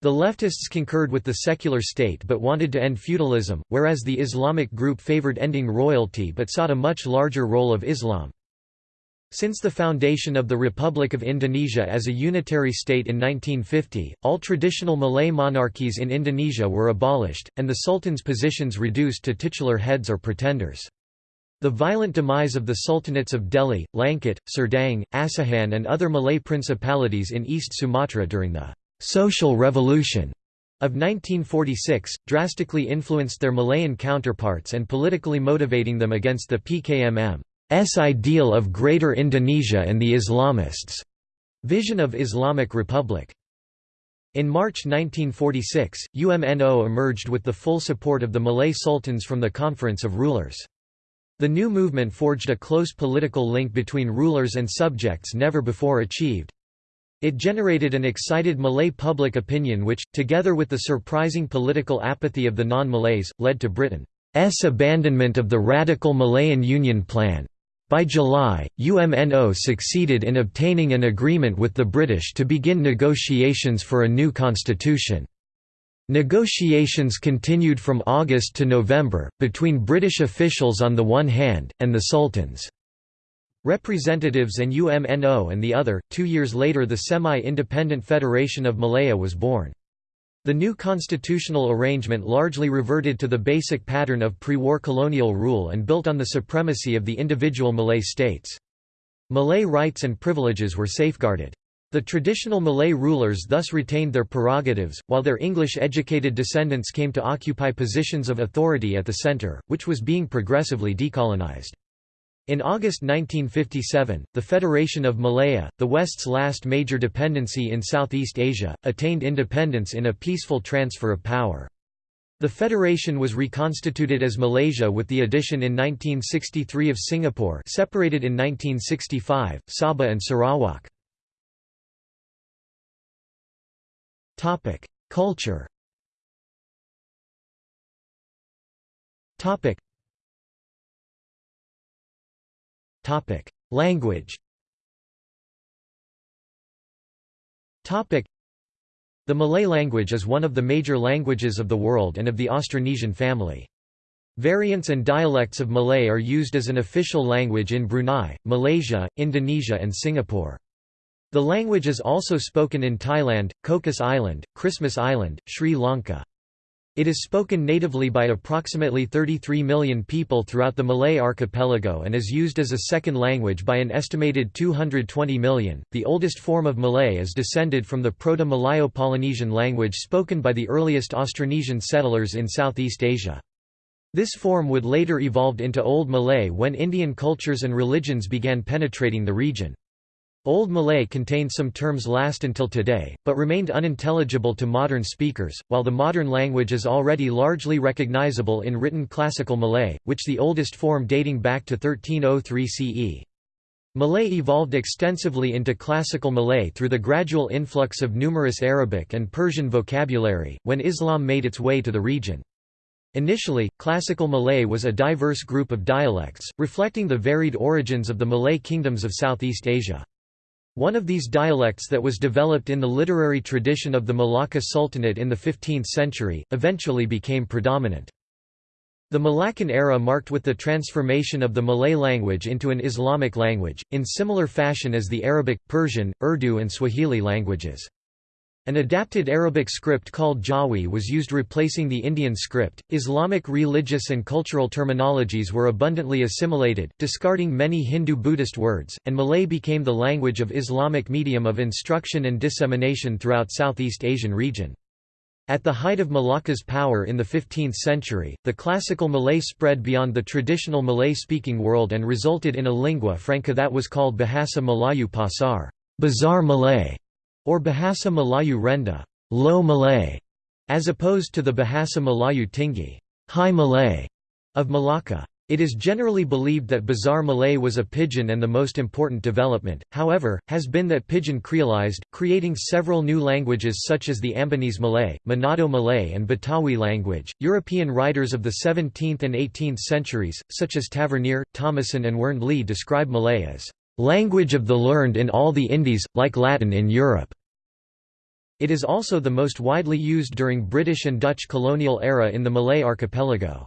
S1: The leftists concurred with the secular state but wanted to end feudalism, whereas the Islamic group favored ending royalty but sought a much larger role of Islam. Since the foundation of the Republic of Indonesia as a unitary state in 1950, all traditional Malay monarchies in Indonesia were abolished, and the sultan's positions reduced to titular heads or pretenders. The violent demise of the sultanates of Deli, Langkat, Serdang, Asahan and other Malay principalities in East Sumatra during the «social revolution» of 1946, drastically influenced their Malayan counterparts and politically motivating them against the PKMM. S ideal of Greater Indonesia and the Islamists' vision of Islamic Republic. In March 1946, UMNO emerged with the full support of the Malay sultans from the Conference of Rulers. The new movement forged a close political link between rulers and subjects never before achieved. It generated an excited Malay public opinion which, together with the surprising political apathy of the non-Malays, led to Britain's abandonment of the radical Malayan Union Plan. By July, UMNO succeeded in obtaining an agreement with the British to begin negotiations for a new constitution. Negotiations continued from August to November, between British officials on the one hand, and the Sultan's representatives and UMNO and the other. Two years later, the semi independent Federation of Malaya was born. The new constitutional arrangement largely reverted to the basic pattern of pre war colonial rule and built on the supremacy of the individual Malay states. Malay rights and privileges were safeguarded. The traditional Malay rulers thus retained their prerogatives, while their English-educated descendants came to occupy positions of authority at the centre, which was being progressively decolonized. In August 1957, the Federation of Malaya, the West's last major dependency in Southeast Asia, attained independence in a peaceful transfer of power. The federation was reconstituted as Malaysia with the addition in 1963 of Singapore separated in 1965, Sabah and Sarawak. Culture. Language. The Malay language is one of the major languages of the world and of the Austronesian family. Variants and dialects of Malay are used as an official language in Brunei, Malaysia, Indonesia and Singapore. The language is also spoken in Thailand, Cocos Island, Christmas Island, Sri Lanka. It is spoken natively by approximately 33 million people throughout the Malay archipelago and is used as a second language by an estimated 220 million. The oldest form of Malay is descended from the Proto Malayo Polynesian language spoken by the earliest Austronesian settlers in Southeast Asia. This form would later evolve into Old Malay when Indian cultures and religions began penetrating the region. Old Malay contained some terms last until today, but remained unintelligible to modern speakers, while the modern language is already largely recognizable in written Classical Malay, which the oldest form dating back to 1303 CE. Malay evolved extensively into Classical Malay through the gradual influx of numerous Arabic and Persian vocabulary, when Islam made its way to the region. Initially, Classical Malay was a diverse group of dialects, reflecting the varied origins of the Malay kingdoms of Southeast Asia. One of these dialects that was developed in the literary tradition of the Malacca Sultanate in the 15th century, eventually became predominant. The Malaccan era marked with the transformation of the Malay language into an Islamic language, in similar fashion as the Arabic, Persian, Urdu and Swahili languages. An adapted Arabic script called Jawi was used replacing the Indian script. Islamic religious and cultural terminologies were abundantly assimilated, discarding many Hindu Buddhist words, and Malay became the language of Islamic medium of instruction and dissemination throughout Southeast Asian region. At the height of Malacca's power in the 15th century, the classical Malay spread beyond the traditional Malay-speaking world and resulted in a lingua franca that was called Bahasa Melayu Pasar, Bazaar Malay, or Bahasa Melayu Rendah low Malay", as opposed to the Bahasa Melayu Tinggi high Malay", of Malacca. It is generally believed that Bazaar Malay was a pidgin and the most important development, however, has been that pidgin creolized, creating several new languages such as the Ambonese Malay, Manado Malay, and Betawi language. European writers of the 17th and 18th centuries, such as Tavernier, Thomassin, and Werndly, describe Malay as language of the learned in all the Indies, like Latin in Europe. It is also the most widely used during British and Dutch colonial era in the Malay archipelago.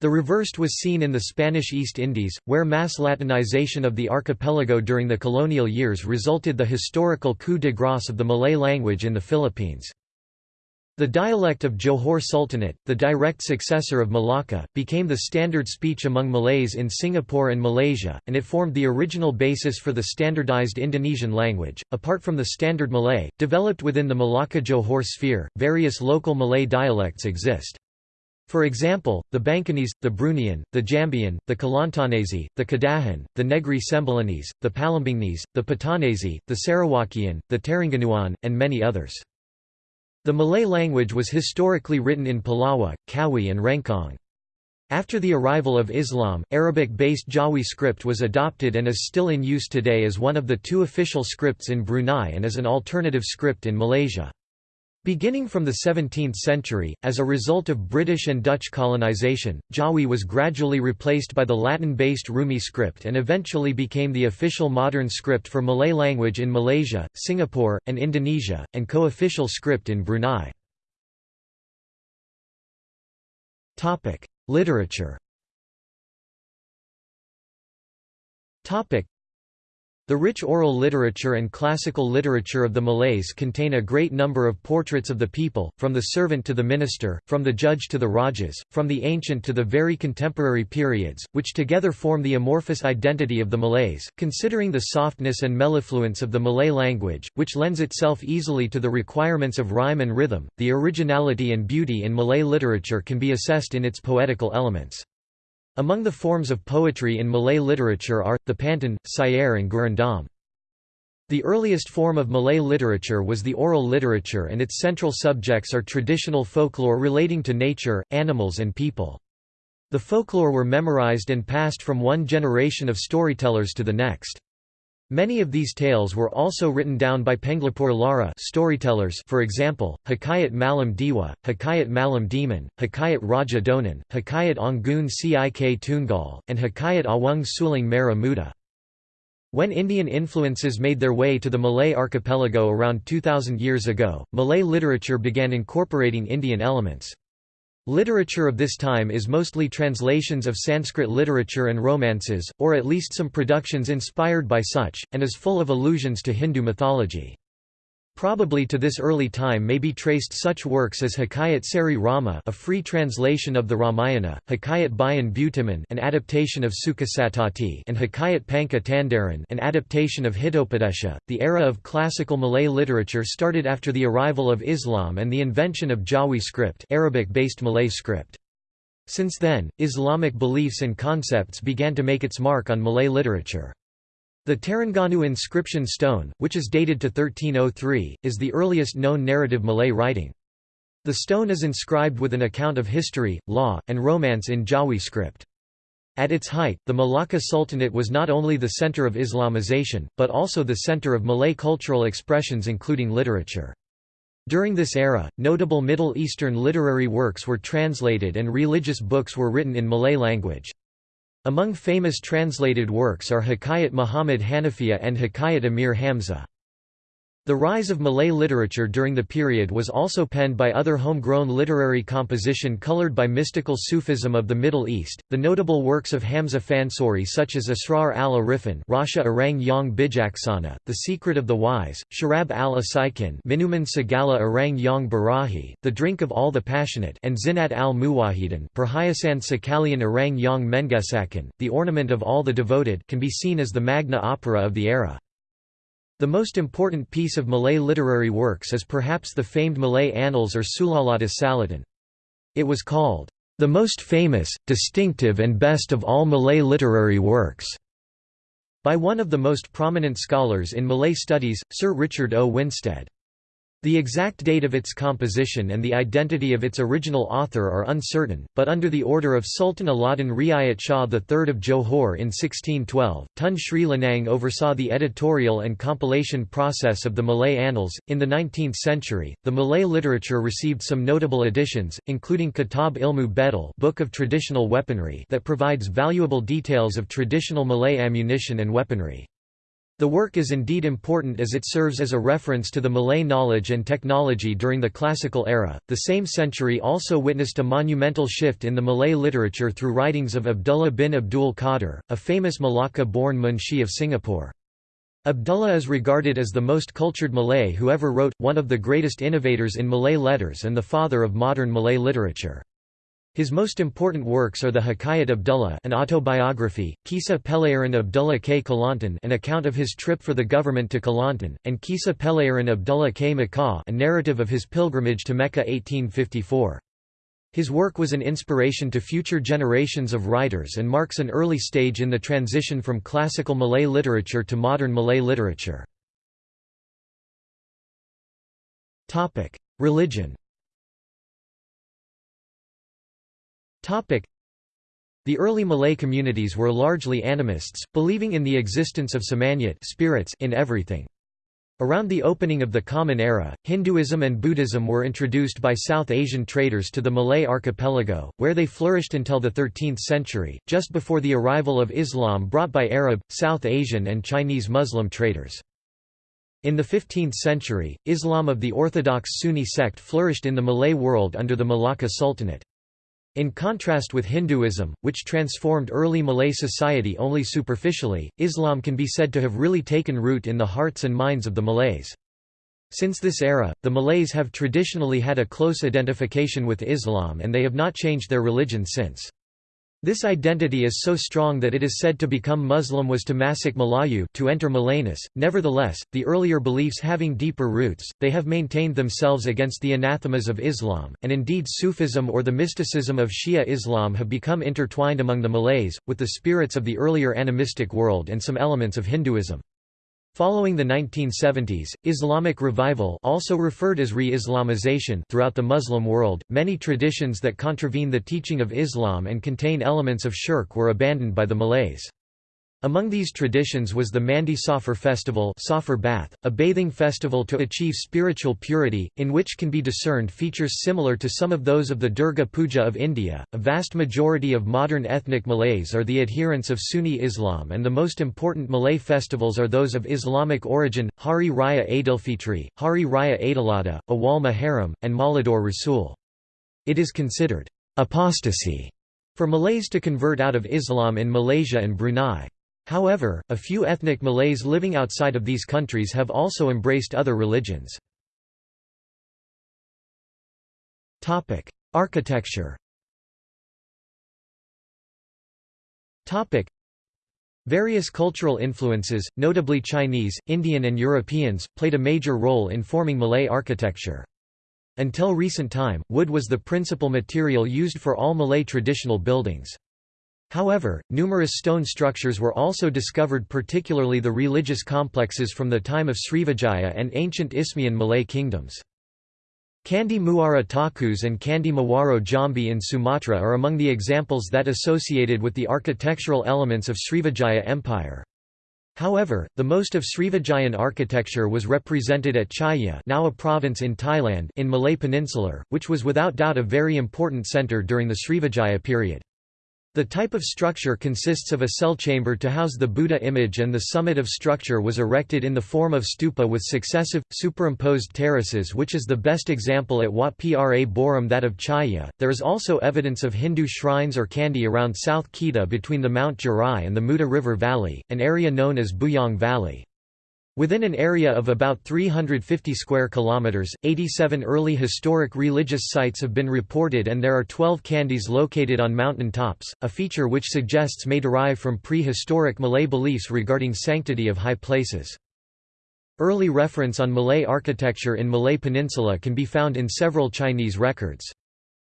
S1: The reversed was seen in the Spanish East Indies, where mass Latinization of the archipelago during the colonial years resulted the historical coup de grâce of the Malay language in the Philippines. The dialect of Johor Sultanate, the direct successor of Malacca, became the standard speech among Malays in Singapore and Malaysia, and it formed the original basis for the standardized Indonesian language. Apart from the Standard Malay, developed within the Malacca Johor sphere, various local Malay dialects exist. For example, the Bangkanese, the Bruneian, the Jambian, the Kelantanese, the Kedahan, the Negri Sembilanese, the Palembangese, the Patanese, the Sarawakian, the Terengganuan, and many others. The Malay language was historically written in Pallava, Kawi and Rencong. After the arrival of Islam, Arabic-based Jawi script was adopted and is still in use today as one of the two official scripts in Brunei and as an alternative script in Malaysia. Beginning from the 17th century, as a result of British and Dutch colonisation, Jawi was gradually replaced by the Latin-based Rumi script and eventually became the official modern script for Malay language in Malaysia, Singapore, and Indonesia, and co-official script in Brunei. Literature the rich oral literature and classical literature of the Malays contain a great number of portraits of the people, from the servant to the minister, from the judge to the rajas, from the ancient to the very contemporary periods, which together form the amorphous identity of the Malays. Considering the softness and mellifluence of the Malay language, which lends itself easily to the requirements of rhyme and rhythm, the originality and beauty in Malay literature can be assessed in its poetical elements. Among the forms of poetry in Malay literature are, the pantun, syair and gurindam. The earliest form of Malay literature was the oral literature and its central subjects are traditional folklore relating to nature, animals and people. The folklore were memorized and passed from one generation of storytellers to the next. Many of these tales were also written down by Penglipur Lara storytellers for example, Hikayat Malim Dewa, Hikayat Malim Deman, Hikayat Raja Donan, Hikayat Anggun Cik Tunggal, and Hikayat Awang Sulung Merah Muda. When Indian influences made their way to the Malay archipelago around 2000 years ago, Malay literature began incorporating Indian elements. Literature of this time is mostly translations of Sanskrit literature and romances, or at least some productions inspired by such, and is full of allusions to Hindu mythology. Probably to this early time may be traced such works as Hikayat Seri Rama a free translation of the Ramayana, Hikayat Bayan Budiman an adaptation of Sukasaptati and Hikayat Panca Tanderan an adaptation of Hitopadesha. The era of classical Malay literature started after the arrival of Islam and the invention of Jawi script Arabic-based Malay script. Since then, Islamic beliefs and concepts began to make its mark on Malay literature. The Terengganu inscription stone, which is dated to 1303, is the earliest known narrative Malay writing. The stone is inscribed with an account of history, law, and romance in Jawi script. At its height, the Malacca Sultanate was not only the center of Islamization, but also the center of Malay cultural expressions including literature. During this era, notable Middle Eastern literary works were translated and religious books were written in Malay language. Among famous translated works are Hikayat Muhammad Hanafiya and Hikayat Amir Hamza. The rise of Malay literature during the period was also penned by other homegrown literary composition colored by mystical Sufism of the Middle East. The notable works of Hamza Fansuri such as Asrar al-Arifin, Rasha Orang Yang Bijaksana, The Secret of the Wise, Sharab al-Asaikin, Minuman Segala Orang Yang Barahi, The Drink of All the Passionate, and Zinat al-Muwahidin, Perhiasan Sekalian Orang Yang Mengesakan, The Ornament of All the Devoted, can be seen as the magna opera of the era. The most important piece of Malay literary works is perhaps the famed Malay Annals or Sulalatus Salatin. It was called, "...the most famous, distinctive and best of all Malay literary works." by one of the most prominent scholars in Malay studies, Sir Richard O. Winstedt. The exact date of its composition and the identity of its original author are uncertain, but under the order of Sultan Alauddin Riayat Shah III of Johor in 1612, Tun Sri Lanang oversaw the editorial and compilation process of the Malay Annals. In the 19th century, the Malay literature received some notable additions, including Kitab Ilmu Bedil, Book of Traditional Weaponry, that provides valuable details of traditional Malay ammunition and weaponry. The work is indeed important as it serves as a reference to the Malay knowledge and technology during the Classical era. The same century also witnessed a monumental shift in the Malay literature through writings of Abdullah bin Abdul Qadir, a famous Malacca born Munshi of Singapore. Abdullah is regarded as the most cultured Malay who ever wrote, one of the greatest innovators in Malay letters and the father of modern Malay literature. His most important works are the Hikayat Abdullah an autobiography, Kisah Pelayaran Abdullah K. Kelantan an account of his trip for the government to Kelantan, and Kisah Pelayaran Abdullah K. Makkah a narrative of his pilgrimage to Mecca 1854. His work was an inspiration to future generations of writers and marks an early stage in the transition from classical Malay literature to modern Malay literature. Religion The early Malay communities were largely animists, believing in the existence of semangat spirits in everything. Around the opening of the Common Era, Hinduism and Buddhism were introduced by South Asian traders to the Malay archipelago, where they flourished until the 13th century, just before the arrival of Islam brought by Arab, South Asian and Chinese Muslim traders. In the 15th century, Islam of the orthodox Sunni sect flourished in the Malay world under the Malacca Sultanate. In contrast with Hinduism, which transformed early Malay society only superficially, Islam can be said to have really taken root in the hearts and minds of the Malays. Since this era, the Malays have traditionally had a close identification with Islam and they have not changed their religion since. This identity is so strong that it is said to become Muslim was to masuk Melayu to enter Malayness. Nevertheless, the earlier beliefs having deeper roots, they have maintained themselves against the anathemas of Islam, and indeed Sufism or the mysticism of Shia Islam have become intertwined among the Malays, with the spirits of the earlier animistic world and some elements of Hinduism. Following the 1970s, Islamic revival also referred as re-Islamization throughout the Muslim world, many traditions that contravene the teaching of Islam and contain elements of shirk were abandoned by the Malays. Among these traditions was the Mandi Safar festival Safar bath, a bathing festival to achieve spiritual purity, in which can be discerned features similar to some of those of the Durga Puja of India. A vast majority of modern ethnic Malays are the adherents of Sunni Islam and the most important Malay festivals are those of Islamic origin, Hari Raya Aidilfitri, Hari Raya Aidiladha, Awal Muharram, and Maulidur Rasul. It is considered apostasy for Malays to convert out of Islam in Malaysia and Brunei. However, a few ethnic Malays living outside of these countries have also embraced other religions. Architecture Various cultural influences, notably Chinese, Indian and Europeans, played a major role in forming Malay architecture. Until recent time, wood was the principal material used for all Malay traditional buildings. However, numerous stone structures were also discovered particularly the religious complexes from the time of Srivijaya and ancient Isthmian Malay kingdoms. Candi Muara Takus and Candi Muaro Jambi in Sumatra are among the examples that associated with the architectural elements of Srivijaya Empire. However, the most of Srivijayan architecture was represented at Chaiya now a province in Thailand in Malay Peninsular, which was without doubt a very important centre during the Srivijaya period. The type of structure consists of a cell chamber to house the Buddha image and the summit of structure was erected in the form of stupa with successive, superimposed terraces which is the best example at Wat Pra Borem that of Chaiya. There is also evidence of Hindu shrines or candi around South Kedah between the Mount Jerai and the Muda River Valley, an area known as Bujang Valley. Within an area of about 350 square kilometers, 87 early historic religious sites have been reported and there are 12 candis located on mountain tops, a feature which suggests may derive from prehistoric Malay beliefs regarding sanctity of high places. Early reference on Malay architecture in Malay Peninsula can be found in several Chinese records.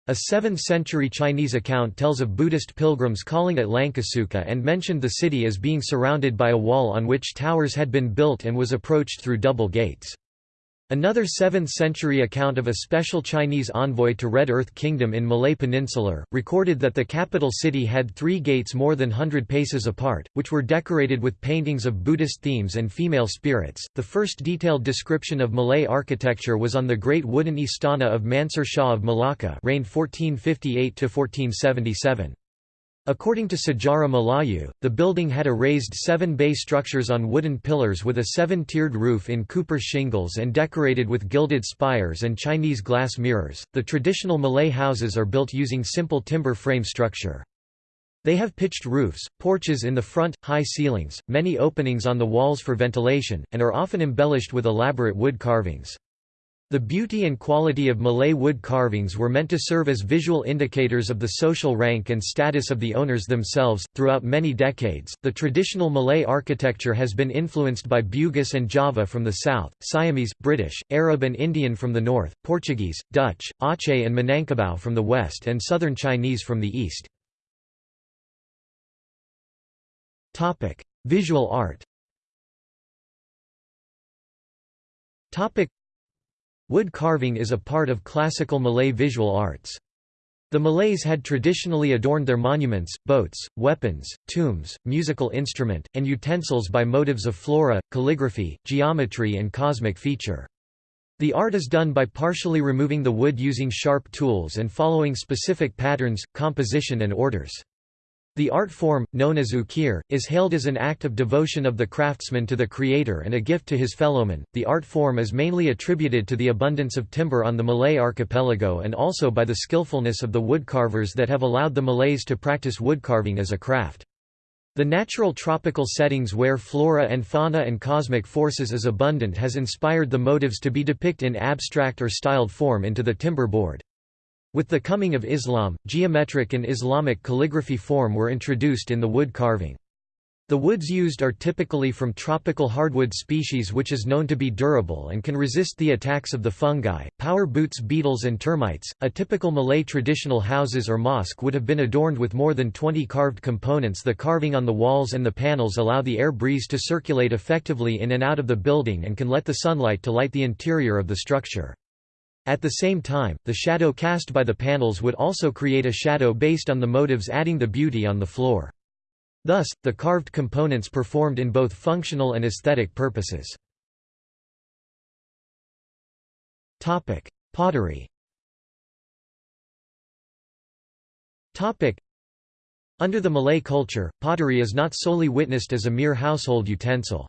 S1: A 7th-century Chinese account tells of Buddhist pilgrims calling at Lankasuka and mentioned the city as being surrounded by a wall on which towers had been built and was approached through double gates. Another 7th-century account of a special Chinese envoy to Red Earth Kingdom in Malay Peninsular, recorded that the capital city had three gates more than hundred paces apart, which were decorated with paintings of Buddhist themes and female spirits. The first detailed description of Malay architecture was on the great wooden istana of Mansur Shah of Malacca reigned 1458–1477. According to Sejarah Melayu, the building had a raised seven-bay structures on wooden pillars with a seven-tiered roof in Cooper shingles and decorated with gilded spires and Chinese glass mirrors. The traditional Malay houses are built using simple timber frame structure. They have pitched roofs, porches in the front, high ceilings, many openings on the walls for ventilation, and are often embellished with elaborate wood carvings. The beauty and quality of Malay wood carvings were meant to serve as visual indicators of the social rank and status of the owners themselves. Throughout many decades, the traditional Malay architecture has been influenced by Bugis and Java from the south, Siamese, British, Arab, and Indian from the north, Portuguese, Dutch, Aceh, and Minangkabau from the west, and southern Chinese from the east. Topic: Visual art. Topic Wood carving is a part of classical Malay visual arts. The Malays had traditionally adorned their monuments, boats, weapons, tombs, musical instrument, and utensils by motives of flora, calligraphy, geometry and cosmic feature. The art is done by partially removing the wood using sharp tools and following specific patterns, composition and orders. The art form, known as ukir, is hailed as an act of devotion of the craftsman to the creator and a gift to his fellowmen. The art form is mainly attributed to the abundance of timber on the Malay archipelago and also by the skillfulness of the woodcarvers that have allowed the Malays to practice woodcarving as a craft. The natural tropical settings where flora and fauna and cosmic forces is abundant has inspired the motives to be depicted in abstract or styled form into the timber board. With the coming of Islam, geometric and Islamic calligraphy form were introduced in the wood carving. The woods used are typically from tropical hardwood species which is known to be durable and can resist the attacks of the fungi, power boots beetles and termites. A typical Malay traditional houses or mosque would have been adorned with more than 20 carved components the carving on the walls and the panels allow the air breeze to circulate effectively in and out of the building and can let the sunlight to light the interior of the structure. At the same time, the shadow cast by the panels would also create a shadow based on the motives adding the beauty on the floor. Thus, the carved components performed in both functional and aesthetic purposes. Pottery Under the Malay culture, pottery is not solely witnessed as a mere household utensil.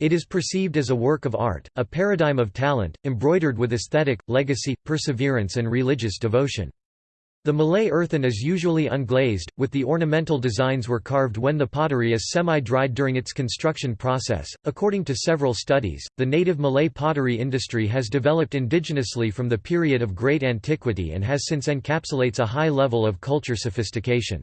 S1: It is perceived as a work of art, a paradigm of talent, embroidered with aesthetic, legacy, perseverance and religious devotion. The Malay earthen is usually unglazed, with the ornamental designs were carved when the pottery is semi-dried during its construction process. According to several studies, the native Malay pottery industry has developed indigenously from the period of great antiquity and has since encapsulates a high level of culture sophistication.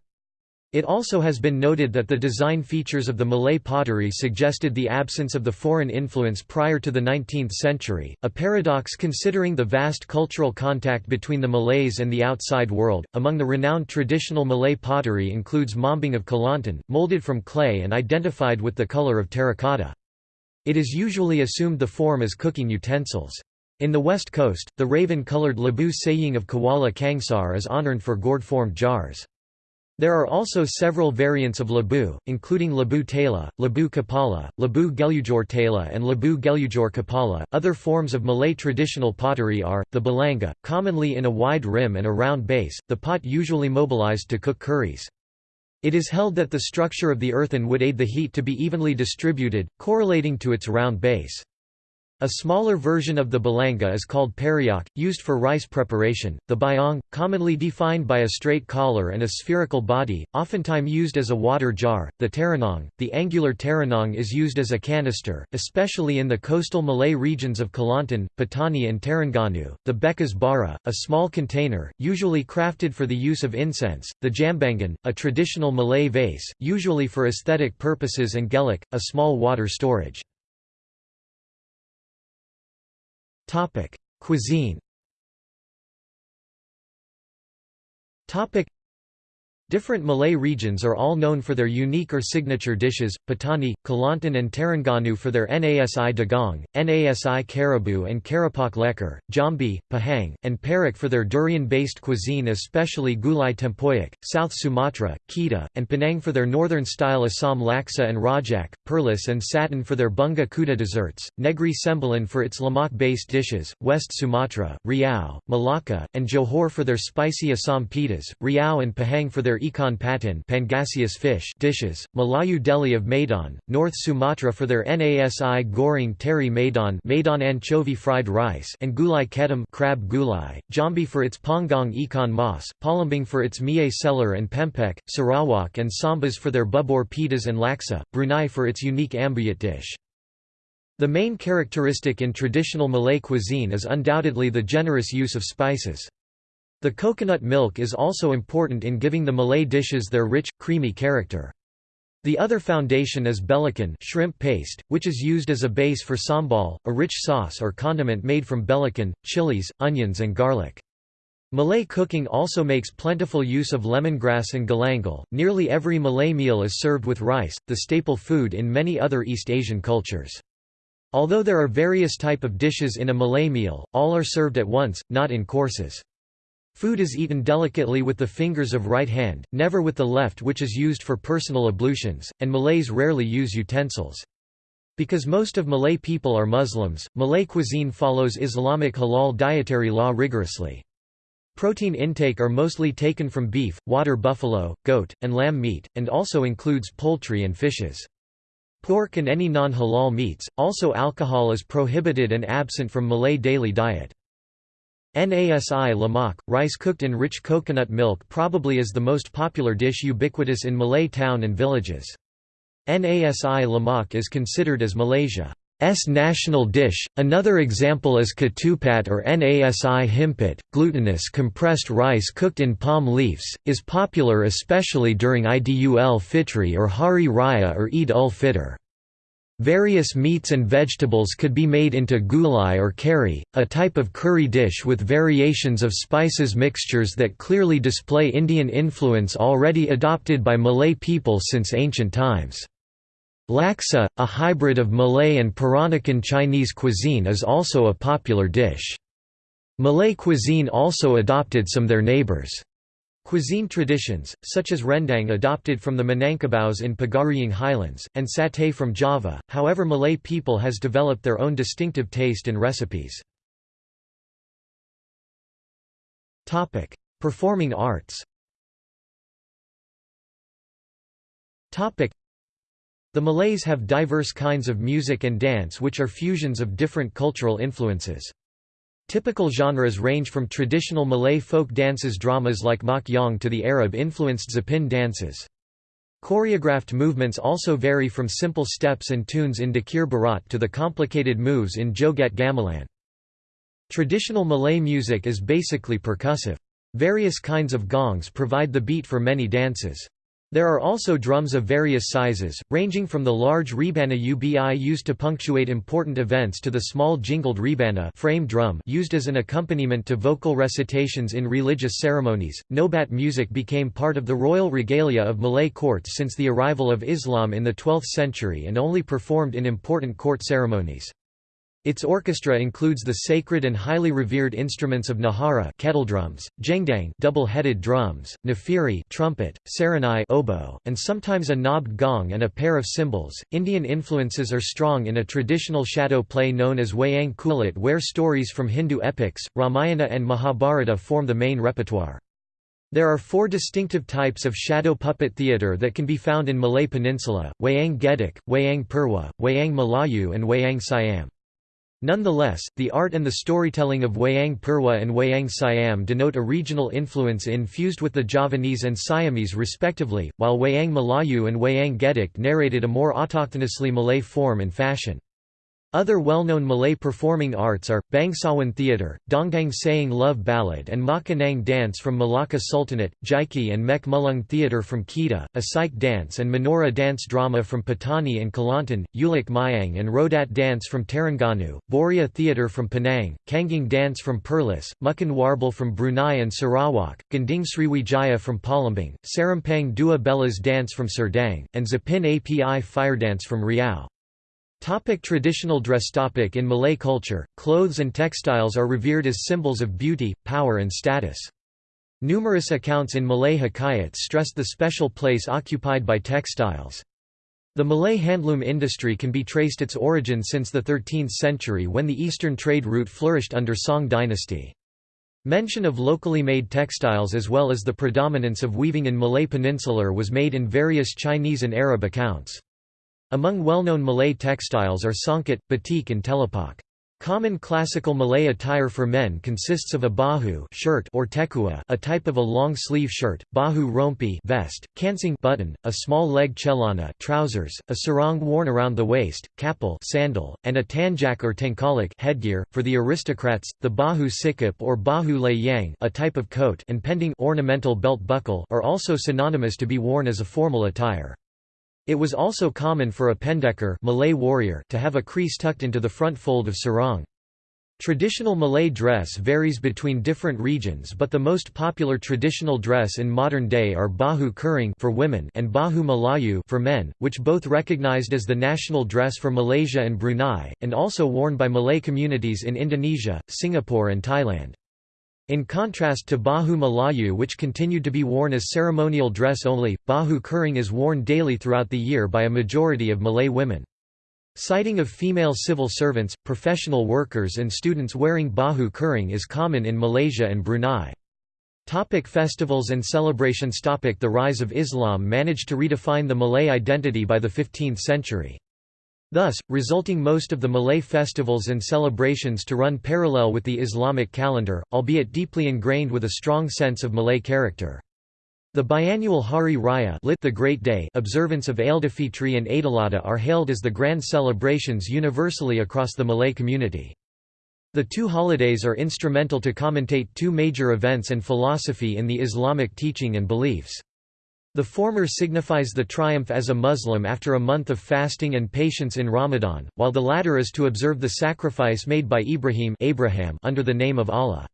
S1: It also has been noted that the design features of the Malay pottery suggested the absence of the foreign influence prior to the 19th century, a paradox considering the vast cultural contact between the Malays and the outside world. Among the renowned traditional Malay pottery includes mombing of Kelantan, molded from clay and identified with the color of terracotta. It is usually assumed the form as cooking utensils. In the west coast, the raven-colored Labu Sayong of Kuala Kangsar is honored for gourd-formed jars. There are also several variants of Labu, including Labu Tela, Labu Kapala, Labu Gelujor Tela, and Labu Gelujor Kapala. Other forms of Malay traditional pottery are the balanga, commonly in a wide rim and a round base, the pot usually mobilized to cook curries. It is held that the structure of the earthen would aid the heat to be evenly distributed, correlating to its round base. A smaller version of the balanga is called periuk, used for rice preparation. The bayong, commonly defined by a straight collar and a spherical body, oftentimes used as a water jar. The terenong, the angular terenong is used as a canister, especially in the coastal Malay regions of Kelantan, Patani, and Terengganu. The bekas bara, a small container, usually crafted for the use of incense. The jambangan, a traditional Malay vase, usually for aesthetic purposes, and gelik, a small water storage. Topic: Cuisine. Topic: Different Malay regions are all known for their unique or signature dishes, Patani, Kelantan and Terengganu for their Nasi Dagang, Nasi Kerabu and Keropok Lekor, Jambi, Pahang, and Perak for their durian-based cuisine especially Gulai Tempoyak, South Sumatra, Kedah, and Penang for their northern-style Assam laksa and rojak, Perlis and Satun for their bunga kuda desserts, Negri Sembilan for its lemak-based dishes, West Sumatra, Riau, Malacca, and Johor for their spicy Assam pedas, Riau and Pahang for their their ikan patin Pangasius fish dishes, Melayu deli of Medan, North Sumatra for their Nasi goreng teri Medan Medan anchovy fried rice and gulai ketam crab gulai, Jambi for its pongong ikan mas, Palembang for its mie celor and pempek, Sarawak and Sambas for their bubur pedas and laksa, Brunei for its unique ambuyat dish. The main characteristic in traditional Malay cuisine is undoubtedly the generous use of spices. The coconut milk is also important in giving the Malay dishes their rich, creamy character. The other foundation is belacan shrimp paste, which is used as a base for sambal, a rich sauce or condiment made from belacan, chilies, onions and garlic. Malay cooking also makes plentiful use of lemongrass and galangal. Nearly every Malay meal is served with rice, the staple food in many other East Asian cultures. Although there are various type of dishes in a Malay meal, all are served at once, not in courses. Food is eaten delicately with the fingers of right hand, never with the left which is used for personal ablutions, and Malays rarely use utensils. Because most of Malay people are Muslims, Malay cuisine follows Islamic halal dietary law rigorously. Protein intake are mostly taken from beef, water buffalo, goat, and lamb meat, and also includes poultry and fishes. Pork and any non-halal meats, also alcohol is prohibited and absent from Malay daily diet. Nasi lemak, rice cooked in rich coconut milk probably is the most popular dish ubiquitous in Malay town and villages. Nasi lemak is considered as Malaysia's national dish. Another example is ketupat or nasi himpit, glutinous compressed rice cooked in palm leaves, is popular especially during Idul Fitri or Hari Raya or Eid ul Fitr. Various meats and vegetables could be made into gulai or kari, a type of curry dish with variations of spices mixtures that clearly display Indian influence already adopted by Malay people since ancient times. Laksa, a hybrid of Malay and Peranakan Chinese cuisine is also a popular dish. Malay cuisine also adopted some their neighbours' cuisine traditions, such as rendang adopted from the Minangkabaus in Pagaruyung Highlands, and satay from Java, however Malay people has developed their own distinctive taste and recipes. Performing arts the Malays have diverse kinds of music and dance which are fusions of different cultural influences. Typical genres range from traditional Malay folk dances dramas like Mak Yong to the Arab-influenced Zapin dances. Choreographed movements also vary from simple steps and tunes in Dikir Barat to the complicated moves in Joget Gamelan. Traditional Malay music is basically percussive. Various kinds of gongs provide the beat for many dances. There are also drums of various sizes, ranging from the large rebana ubi used to punctuate important events to the small jingled rebana frame drum used as an accompaniment to vocal recitations in religious ceremonies. Nobat music became part of the royal regalia of Malay courts since the arrival of Islam in the 12th century and only performed in important court ceremonies. Its orchestra includes the sacred and highly revered instruments of nehara kettledrums, gendang double-headed drums, nafiri trumpet, serunai oboe, and sometimes a knobbed gong and a pair of cymbals. Indian influences are strong in a traditional shadow play known as Wayang Kulit where stories from Hindu epics, Ramayana and Mahabharata form the main repertoire. There are four distinctive types of shadow puppet theatre that can be found in Malay Peninsula, Wayang Gedek, Wayang Purwa, Wayang Melayu and Wayang Siam. Nonetheless, the art and the storytelling of Wayang Purwa and Wayang Siam denote a regional influence infused with the Javanese and Siamese respectively, while Wayang Melayu and Wayang Gedek narrated a more autochthonously Malay form and fashion. Other well-known Malay performing arts are, Bangsawan Theatre, Dondang Sayang Love Ballad and Mak Inang Dance from Malacca Sultanate, Jaiki and Mek Mulung Theatre from Kedah, Asyik dance and Menora dance drama from Patani and Kelantan, Ulik Mayang and Rodat dance from Terengganu, Boria Theatre from Penang, Kanging dance from Perlis, Mukan Warble from Brunei and Sarawak, Gending Sriwijaya from Palembang, Serampang Dua Belas dance from Serdang, and Zapin Api fire dance from Riau. Topic traditional dress topic In Malay culture, clothes and textiles are revered as symbols of beauty, power and status. Numerous accounts in Malay Hikayats stress the special place occupied by textiles. The Malay handloom industry can be traced its origin since the 13th century when the eastern trade route flourished under Song dynasty. Mention of locally made textiles as well as the predominance of weaving in Malay Peninsular was made in various Chinese and Arab accounts. Among well-known Malay textiles are songket, batik and telepuk. Common classical Malay attire for men consists of a baju shirt or tekua a type of a long-sleeve shirt, baju rompi vest, kancing button, a small leg celana trousers, a sarong worn around the waist, capal sandal, and a tanjak or tengkolok headgear. For the aristocrats, the baju sikap or baju layang a type of coat and pending ornamental belt buckle are also synonymous to be worn as a formal attire. It was also common for a pendekar Malay warrior to have a kris tucked into the front fold of sarong. Traditional Malay dress varies between different regions but the most popular traditional dress in modern day are baju kurung for women and baju Melayu for men, which both recognized as the national dress for Malaysia and Brunei, and also worn by Malay communities in Indonesia, Singapore and Thailand. In contrast to Baju Melayu which continued to be worn as ceremonial dress only, Baju Kurung is worn daily throughout the year by a majority of Malay women. Sighting of female civil servants, professional workers and students wearing Baju Kurung is common in Malaysia and Brunei. Topic festivals and celebrations Topic The rise of Islam managed to redefine the Malay identity by the 15th century. Thus, resulting most of the Malay festivals and celebrations to run parallel with the Islamic calendar, albeit deeply ingrained with a strong sense of Malay character. The biannual Hari Raya lit the Great Day observance of Aidilfitri and Aidiladha are hailed as the grand celebrations universally across the Malay community. The two holidays are instrumental to commentate two major events and philosophy in the Islamic teaching and beliefs. The former signifies the triumph as a Muslim after a month of fasting and patience in Ramadan, while the latter is to observe the sacrifice made by Ibrahim Abraham under the name of Allah.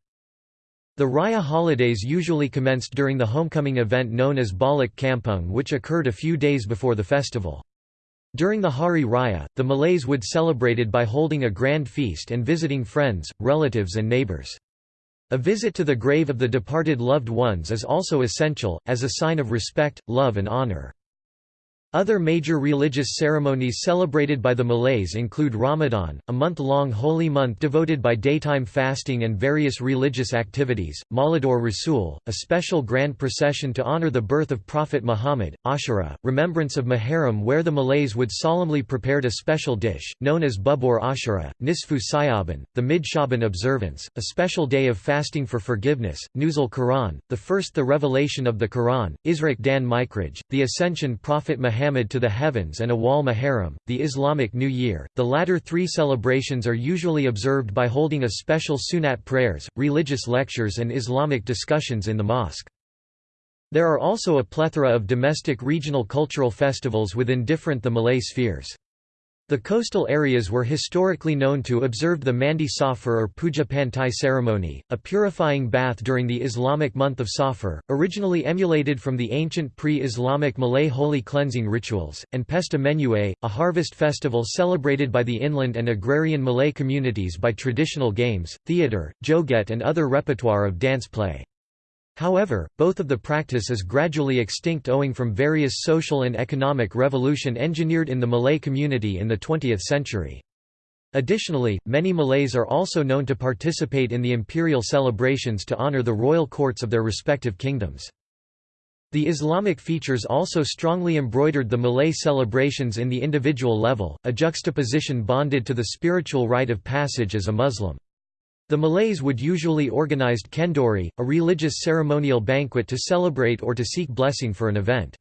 S1: The Raya holidays usually commenced during the homecoming event known as Balik Kampung which occurred a few days before the festival. During the Hari Raya, the Malays would celebrate by holding a grand feast and visiting friends, relatives and neighbors. A visit to the grave of the departed loved ones is also essential, as a sign of respect, love and honor. Other major religious ceremonies celebrated by the Malays include Ramadan, a month-long holy month devoted by daytime fasting and various religious activities, Maulidur Rasul, a special grand procession to honor the birth of Prophet Muhammad, Ashura, remembrance of Muharram where the Malays would solemnly prepared a special dish, known as Bubur Ashura, Nisfu Syaaban, the Mid-Shaban observance, a special day of fasting for forgiveness, Nuzul Quran, the first the revelation of the Quran, Israk Dan Mikraj, the Ascension Prophet Muhammad Muhammad to the heavens and Awal Muharram, the Islamic New Year. The latter three celebrations are usually observed by holding a special sunat prayers, religious lectures and Islamic discussions in the mosque. There are also a plethora of domestic regional cultural festivals within different the Malay spheres. The coastal areas were historically known to observe the Mandi Safar or Puja Pantai ceremony, a purifying bath during the Islamic month of Safar, originally emulated from the ancient pre-Islamic Malay holy cleansing rituals, and Pesta Menuai, a harvest festival celebrated by the inland and agrarian Malay communities by traditional games, theatre, joget and other repertoire of dance play. However, both of the practice is gradually extinct owing from various social and economic revolution engineered in the Malay community in the 20th century. Additionally, many Malays are also known to participate in the imperial celebrations to honor the royal courts of their respective kingdoms. The Islamic features also strongly embroidered the Malay celebrations in the individual level, a juxtaposition bonded to the spiritual rite of passage as a Muslim. The Malays would usually organized kenduri, a religious ceremonial banquet to celebrate or to seek blessing for an event.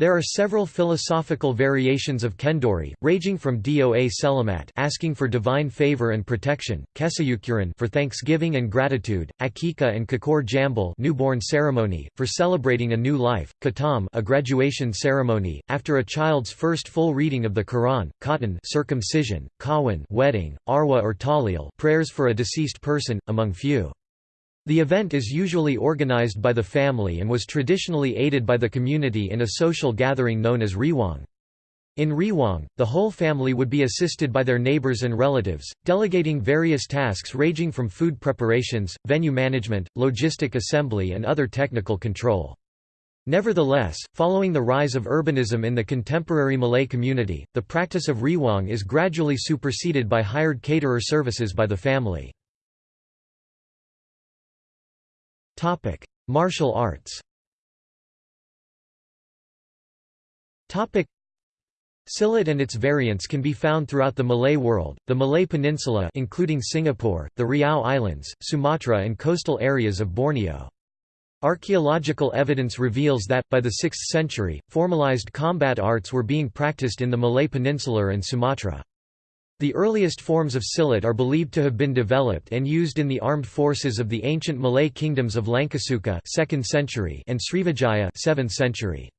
S1: There are several philosophical variations of kenduri, ranging from doa selamat asking for divine favor and protection, kesyukuran for thanksgiving and gratitude, akikah and cukur jambul newborn ceremony, for celebrating a new life, khatam a graduation ceremony, after a child's first full reading of the Quran, khatan circumcision, kahwin wedding, arwah or tahlil prayers for a deceased person, among few. The event is usually organized by the family and was traditionally aided by the community in a social gathering known as Rewang. In Rewang, the whole family would be assisted by their neighbors and relatives, delegating various tasks ranging from food preparations, venue management, logistic assembly and other technical control. Nevertheless, following the rise of urbanism in the contemporary Malay community, the practice of Rewang is gradually superseded by hired caterer services by the family. Topic: Martial arts. Topic: Silat and its variants can be found throughout the Malay world, the Malay Peninsula including Singapore, the Riau Islands, Sumatra and coastal areas of Borneo. Archaeological evidence reveals that, by the 6th century, formalized combat arts were being practiced in the Malay Peninsula and Sumatra. The earliest forms of silat are believed to have been developed and used in the armed forces of the ancient Malay kingdoms of Langkasuka 2nd century and Srivijaya 7th century.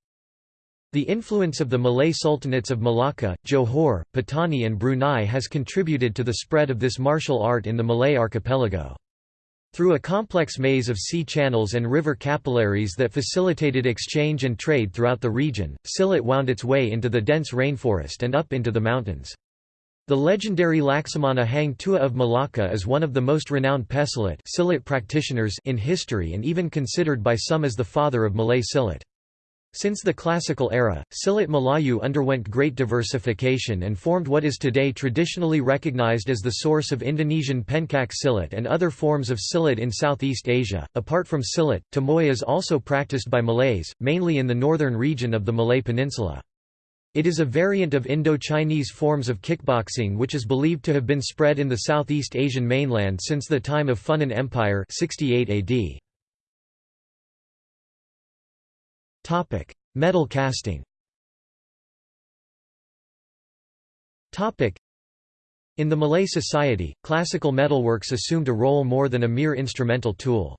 S1: The influence of the Malay sultanates of Malacca, Johor, Patani and Brunei has contributed to the spread of this martial art in the Malay archipelago. Through a complex maze of sea channels and river capillaries that facilitated exchange and trade throughout the region, silat wound its way into the dense rainforest and up into the mountains. The legendary Laksamana Hang Tuah of Malacca is one of the most renowned Pesilat silat practitioners in history and even considered by some as the father of Malay silat. Since the classical era, Silat Melayu underwent great diversification and formed what is today traditionally recognized as the source of Indonesian Pencak Silat and other forms of Silat in Southeast Asia. Apart from Silat, Tomoi is also practiced by Malays, mainly in the northern region of the Malay Peninsula. It is a variant of Indo-Chinese forms of kickboxing which is believed to have been spread in the Southeast Asian mainland since the time of Funan Empire 68 AD. Metal casting. In the Malay society, classical metalworks assumed a role more than a mere instrumental tool.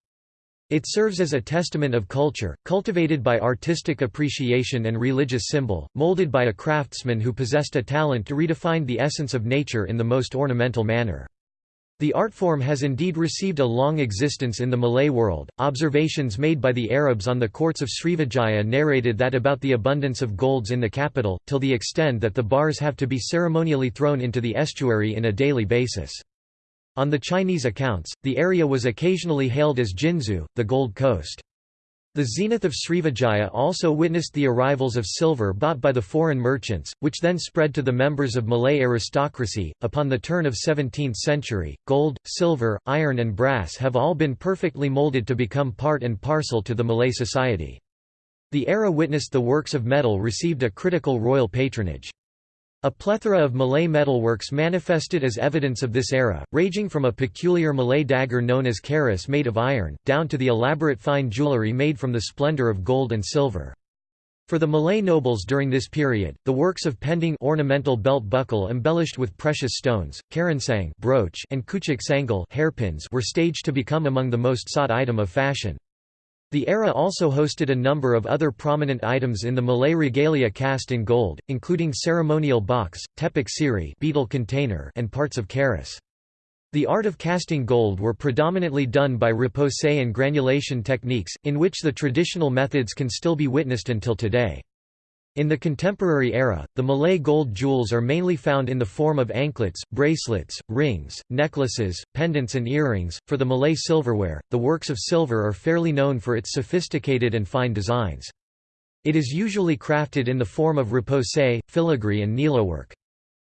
S1: It serves as a testament of culture, cultivated by artistic appreciation and religious symbol, molded by a craftsman who possessed a talent to redefine the essence of nature in the most ornamental manner. The art form has indeed received a long existence in the Malay world. Observations made by the Arabs on the courts of Srivijaya narrated that about the abundance of golds in the capital, till the extent that the bars have to be ceremonially thrown into the estuary in a daily basis. On the Chinese accounts, the area was occasionally hailed as Jinzu, the Gold Coast. The zenith of Srivijaya also witnessed the arrivals of silver bought by the foreign merchants, which then spread to the members of Malay aristocracy. Upon the turn of 17th century, gold, silver, iron, and brass have all been perfectly molded to become part and parcel to the Malay society. The era witnessed the works of metal received a critical royal patronage. A plethora of Malay metalworks manifested as evidence of this era, ranging from a peculiar Malay dagger known as keris made of iron, down to the elaborate fine jewellery made from the splendour of gold and silver. For the Malay nobles during this period, the works of pending ornamental belt buckle embellished with precious stones, kerongsang brooch and cucuk sanggul hairpins were staged to become among the most sought item of fashion. The era also hosted a number of other prominent items in the Malay regalia cast in gold, including ceremonial box, tepak sirih betel container and parts of keris. The art of casting gold were predominantly done by repousse and granulation techniques, in which the traditional methods can still be witnessed until today. In the contemporary era, the Malay gold jewels are mainly found in the form of anklets, bracelets, rings, necklaces, pendants, and earrings. For the Malay silverware, the works of silver are fairly known for its sophisticated and fine designs. It is usually crafted in the form of repousse, filigree, and needlework.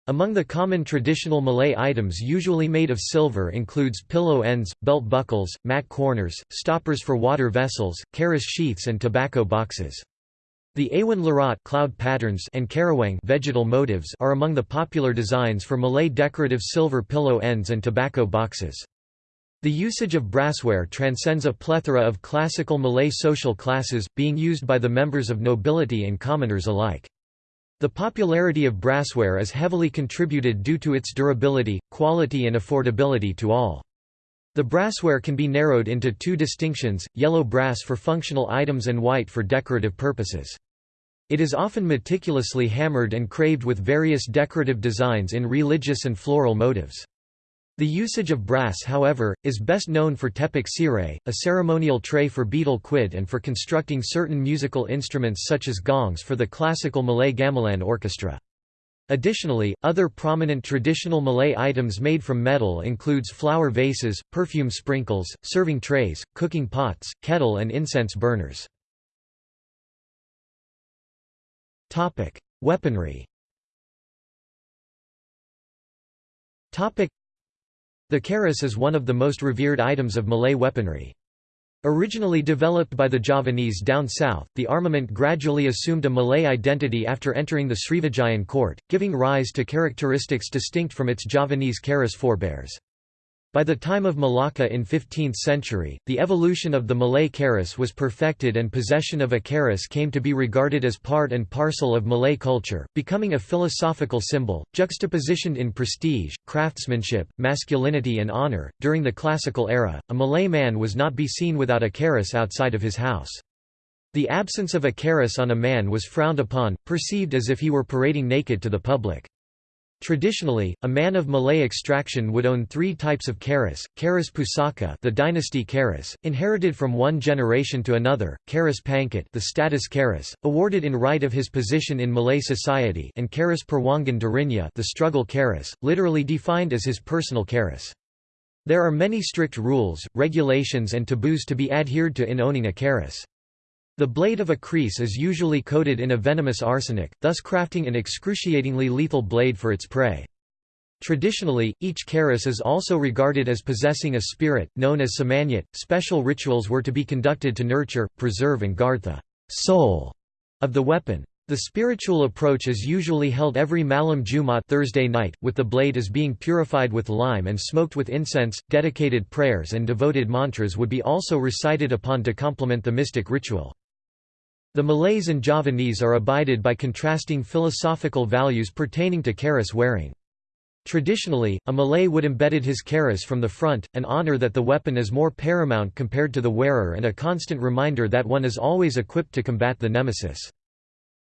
S1: Among the common traditional Malay items usually made of silver includes pillow ends, belt buckles, mat corners, stoppers for water vessels, keris sheaths and tobacco boxes. The Awan Larat cloud patterns and Karawang vegetal motifs are among the popular designs for Malay decorative silver pillow ends and tobacco boxes. The usage of brassware transcends a plethora of classical Malay social classes, being used by the members of nobility and commoners alike. The popularity of brassware is heavily contributed due to its durability, quality and affordability to all. The brassware can be narrowed into two distinctions, yellow brass for functional items and white for decorative purposes. It is often meticulously hammered and craved with various decorative designs in religious and floral motives. The usage of brass however, is best known for tepak sirih, a ceremonial tray for betel quid and for constructing certain musical instruments such as gongs for the classical Malay gamelan orchestra. Additionally, other prominent traditional Malay items made from metal includes flower vases, perfume sprinkles, serving trays, cooking pots, kettle and incense burners. Weaponry The keris is one of the most revered items of Malay weaponry. Originally developed by the Javanese down south, the armament gradually assumed a Malay identity after entering the Srivijayan court, giving rise to characteristics distinct from its Javanese keris forebears. By the time of Malacca in 15th century, the evolution of the Malay keris was perfected and possession of a keris came to be regarded as part and parcel of Malay culture, becoming a philosophical symbol, juxtapositioned in prestige, craftsmanship, masculinity and honor. During the classical era, a Malay man was not be seen without a keris outside of his house. The absence of a keris on a man was frowned upon, perceived as if he were parading naked to the public. Traditionally, a man of Malay extraction would own three types of keris, keris pusaka the dynasty keris, inherited from one generation to another, keris pangkat the status keris, awarded in right of his position in Malay society and keris perwangan dirinya the struggle keris, literally defined as his personal keris. There are many strict rules, regulations and taboos to be adhered to in owning a keris. The blade of a kris is usually coated in a venomous arsenic, thus crafting an excruciatingly lethal blade for its prey. Traditionally, each keris is also regarded as possessing a spirit, known as semangat. Special rituals were to be conducted to nurture, preserve, and guard the soul of the weapon. The spiritual approach is usually held every Malam Jumat Thursday night, with the blade as being purified with lime and smoked with incense. Dedicated prayers and devoted mantras would be also recited upon to complement the mystic ritual. The Malays and Javanese are abided by contrasting philosophical values pertaining to keris wearing. Traditionally, a Malay would embedded his keris from the front, an honor that the weapon is more paramount compared to the wearer and a constant reminder that one is always equipped to combat the nemesis.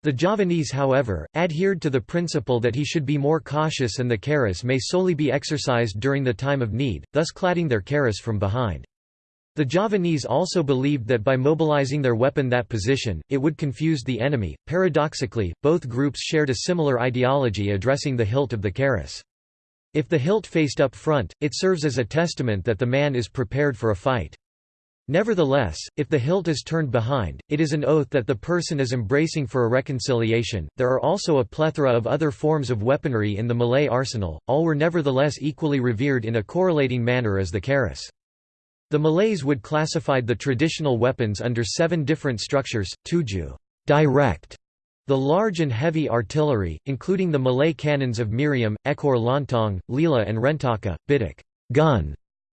S1: The Javanese however, adhered to the principle that he should be more cautious and the keris may solely be exercised during the time of need, thus cladding their keris from behind. The Javanese also believed that by mobilizing their weapon that position, it would confuse the enemy. Paradoxically, both groups shared a similar ideology addressing the hilt of the keris. If the hilt faced up front, it serves as a testament that the man is prepared for a fight. Nevertheless, if the hilt is turned behind, it is an oath that the person is embracing for a reconciliation. There are also a plethora of other forms of weaponry in the Malay arsenal, all were nevertheless equally revered in a correlating manner as the keris. The Malays would classified the traditional weapons under seven different structures, tuju direct", the large and heavy artillery, including the Malay cannons of Meriam, Ekor Lotong, Lela and Rentaka, Bidak gun",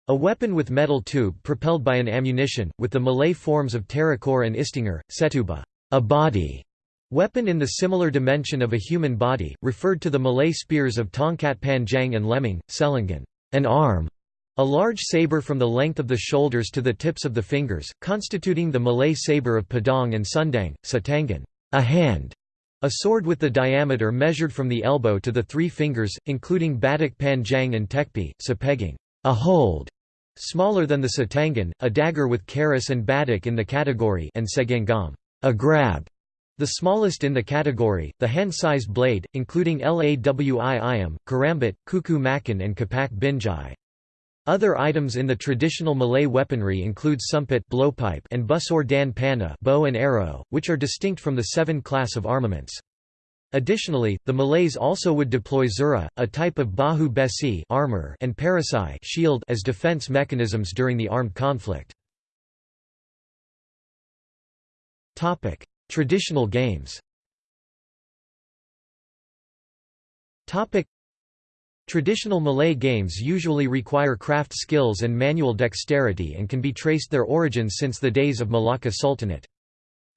S1: a weapon with metal tube propelled by an ammunition, with the Malay forms of Terakor and Istinggar, Setuba a body", weapon in the similar dimension of a human body, referred to the Malay spears of Tongkat Panjang and Lembing, Selengan an arm", a large sabre from the length of the shoulders to the tips of the fingers, constituting the Malay sabre of Pedang and Sundang, Satangan. A hand", a sword with the diameter measured from the elbow to the three fingers, including Badak Panjang and Tekpi, Sapegang. A hold", smaller than the Satangan, a dagger with keris and badak in the category and Segenggam a grab", the smallest in the category, the hand-sized blade, including Lawi Ayam, Karambit, Kuku Makan and Kapak Binjai. Other items in the traditional Malay weaponry include sumpit blowpipe and busur dan panah bow and arrow, which are distinct from the seven class of armaments. Additionally, the Malays also would deploy zirah, a type of baju besi armor and perisai shield as defense mechanisms during the armed conflict. Topic: Traditional games. Topic: Traditional Malay games usually require craft skills and manual dexterity and can be traced their origins since the days of Malacca Sultanate.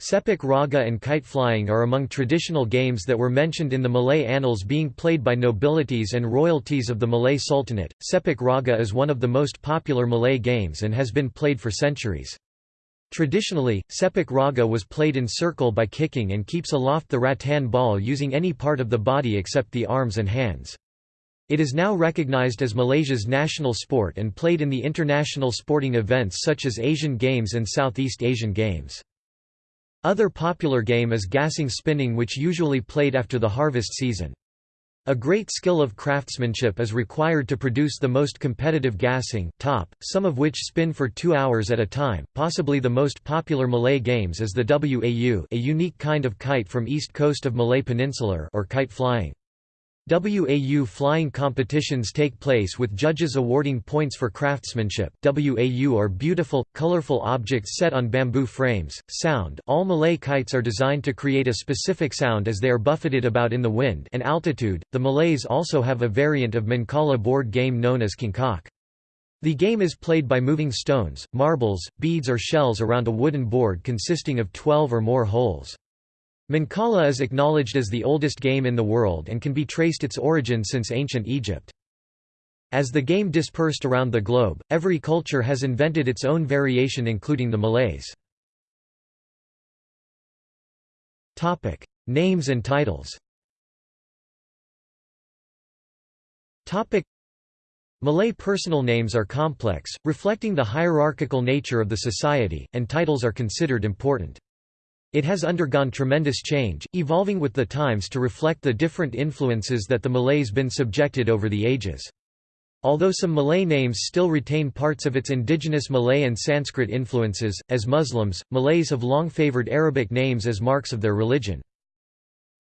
S1: Sepak raga and kite flying are among traditional games that were mentioned in the Malay annals being played by nobilities and royalties of the Malay Sultanate. Sepak raga is one of the most popular Malay games and has been played for centuries. Traditionally, sepak raga was played in circle by kicking and keeps aloft the rattan ball using any part of the body except the arms and hands. It is now recognized as Malaysia's national sport and played in the international sporting events such as Asian Games and Southeast Asian Games. Other popular game is gasing spinning which usually played after the harvest season. A great skill of craftsmanship is required to produce the most competitive gasing top, some of which spin for two hours at a time. Possibly the most popular Malay games is the WAU a unique kind of kite from east coast of Malay Peninsular or kite flying. WAU flying competitions take place with judges awarding points for craftsmanship. WAU are beautiful, colorful objects set on bamboo frames. Sound All Malay kites are designed to create a specific sound as they are buffeted about in the wind and altitude. The Malays also have a variant of Mancala board game known as Congkak. The game is played by moving stones, marbles, beads or shells around a wooden board consisting of 12 or more holes. Mancala is acknowledged as the oldest game in the world and can be traced its origin since ancient Egypt. As the game dispersed around the globe, every culture has invented its own variation including the Malays. Names and titles Malay personal names are complex, reflecting the hierarchical nature of the society, and titles are considered important. It has undergone tremendous change, evolving with the times to reflect the different influences that the Malays been subjected over the ages. Although some Malay names still retain parts of its indigenous Malay and Sanskrit influences, as Muslims, Malays have long favored Arabic names as marks of their religion.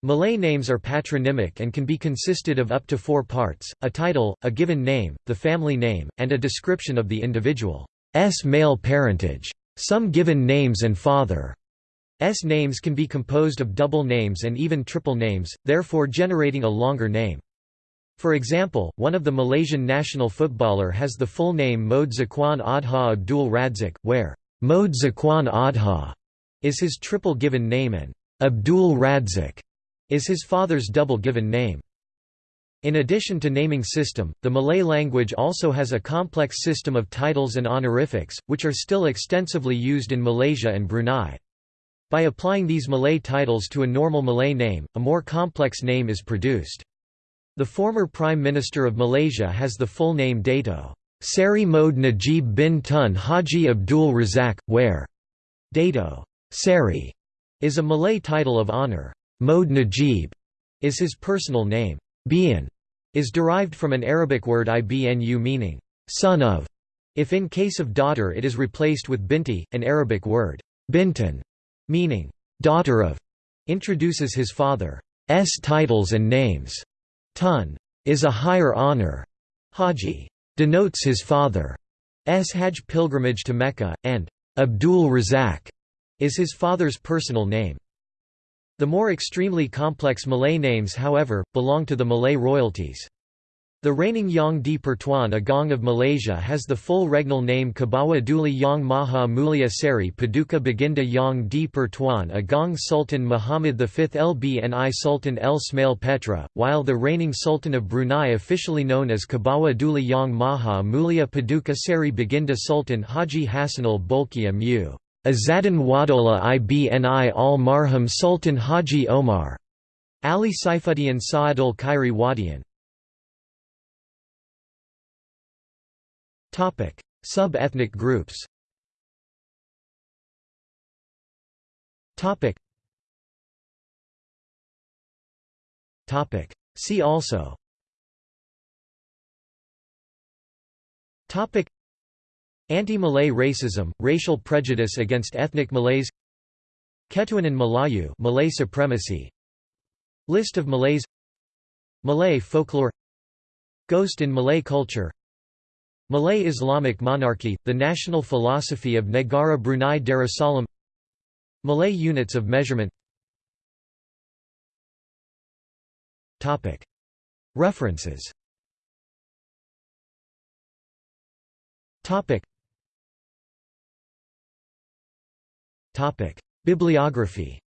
S1: Malay names are patronymic and can be consisted of up to four parts, a title, a given name, the family name, and a description of the individual's male parentage. Some given names and father's names can be composed of double names and even triple names, therefore generating a longer name. For example, one of the Malaysian national footballer has the full name Mohd Zaquan Adha Abdul Radzak, where Mohd Zaquan Adha is his triple given name and Abdul Radzak is his father's double given name. In addition to naming system, the Malay language also has a complex system of titles and honorifics, which are still extensively used in Malaysia and Brunei. By applying these Malay titles to a normal Malay name, a more complex name is produced. The former Prime Minister of Malaysia has the full name Dato. Seri Mohd Najib bin Tun Haji Abdul Razak, where Dato. Seri is a Malay title of honour. Mohd Najib is his personal name. Bin is derived from an Arabic word ibnu meaning son of. If in case of daughter it is replaced with binti, an Arabic word. Bintan meaning daughter of, introduces his father's titles and names. Tun is a higher honor. Haji denotes his father's Hajj pilgrimage to Mecca, and Abdul Razak is his father's personal name. The more extremely complex Malay names however, belong to the Malay royalties. The reigning Yang di Pertuan Agong of Malaysia has the full regnal name Kebawah Duli Yang Maha Mulia Seri Paduka Baginda Yang di Pertuan Agong Sultan Muhammad V Ibni Sultan Ismail Petra, while the reigning Sultan of Brunei officially known as Kebawah Duli Yang Maha Mulia Paduka Seri Baginda Sultan Haji Hassanal Bolkiah Mu. Azadan Wadola Ibni al Marhum Sultan Haji Omar. Ali Saifuddin Sa'adul Khairi Wadian Sub-ethnic groups. See also. Anti-Malay racism, racial prejudice against ethnic Malays. Ketuanan Melayu Malay supremacy. List of Malays. Malay folklore. Ghost in Malay culture Malay Islamic monarchy, the national philosophy of Negara Brunei Darussalam. Malay units of measurement. References. Bibliography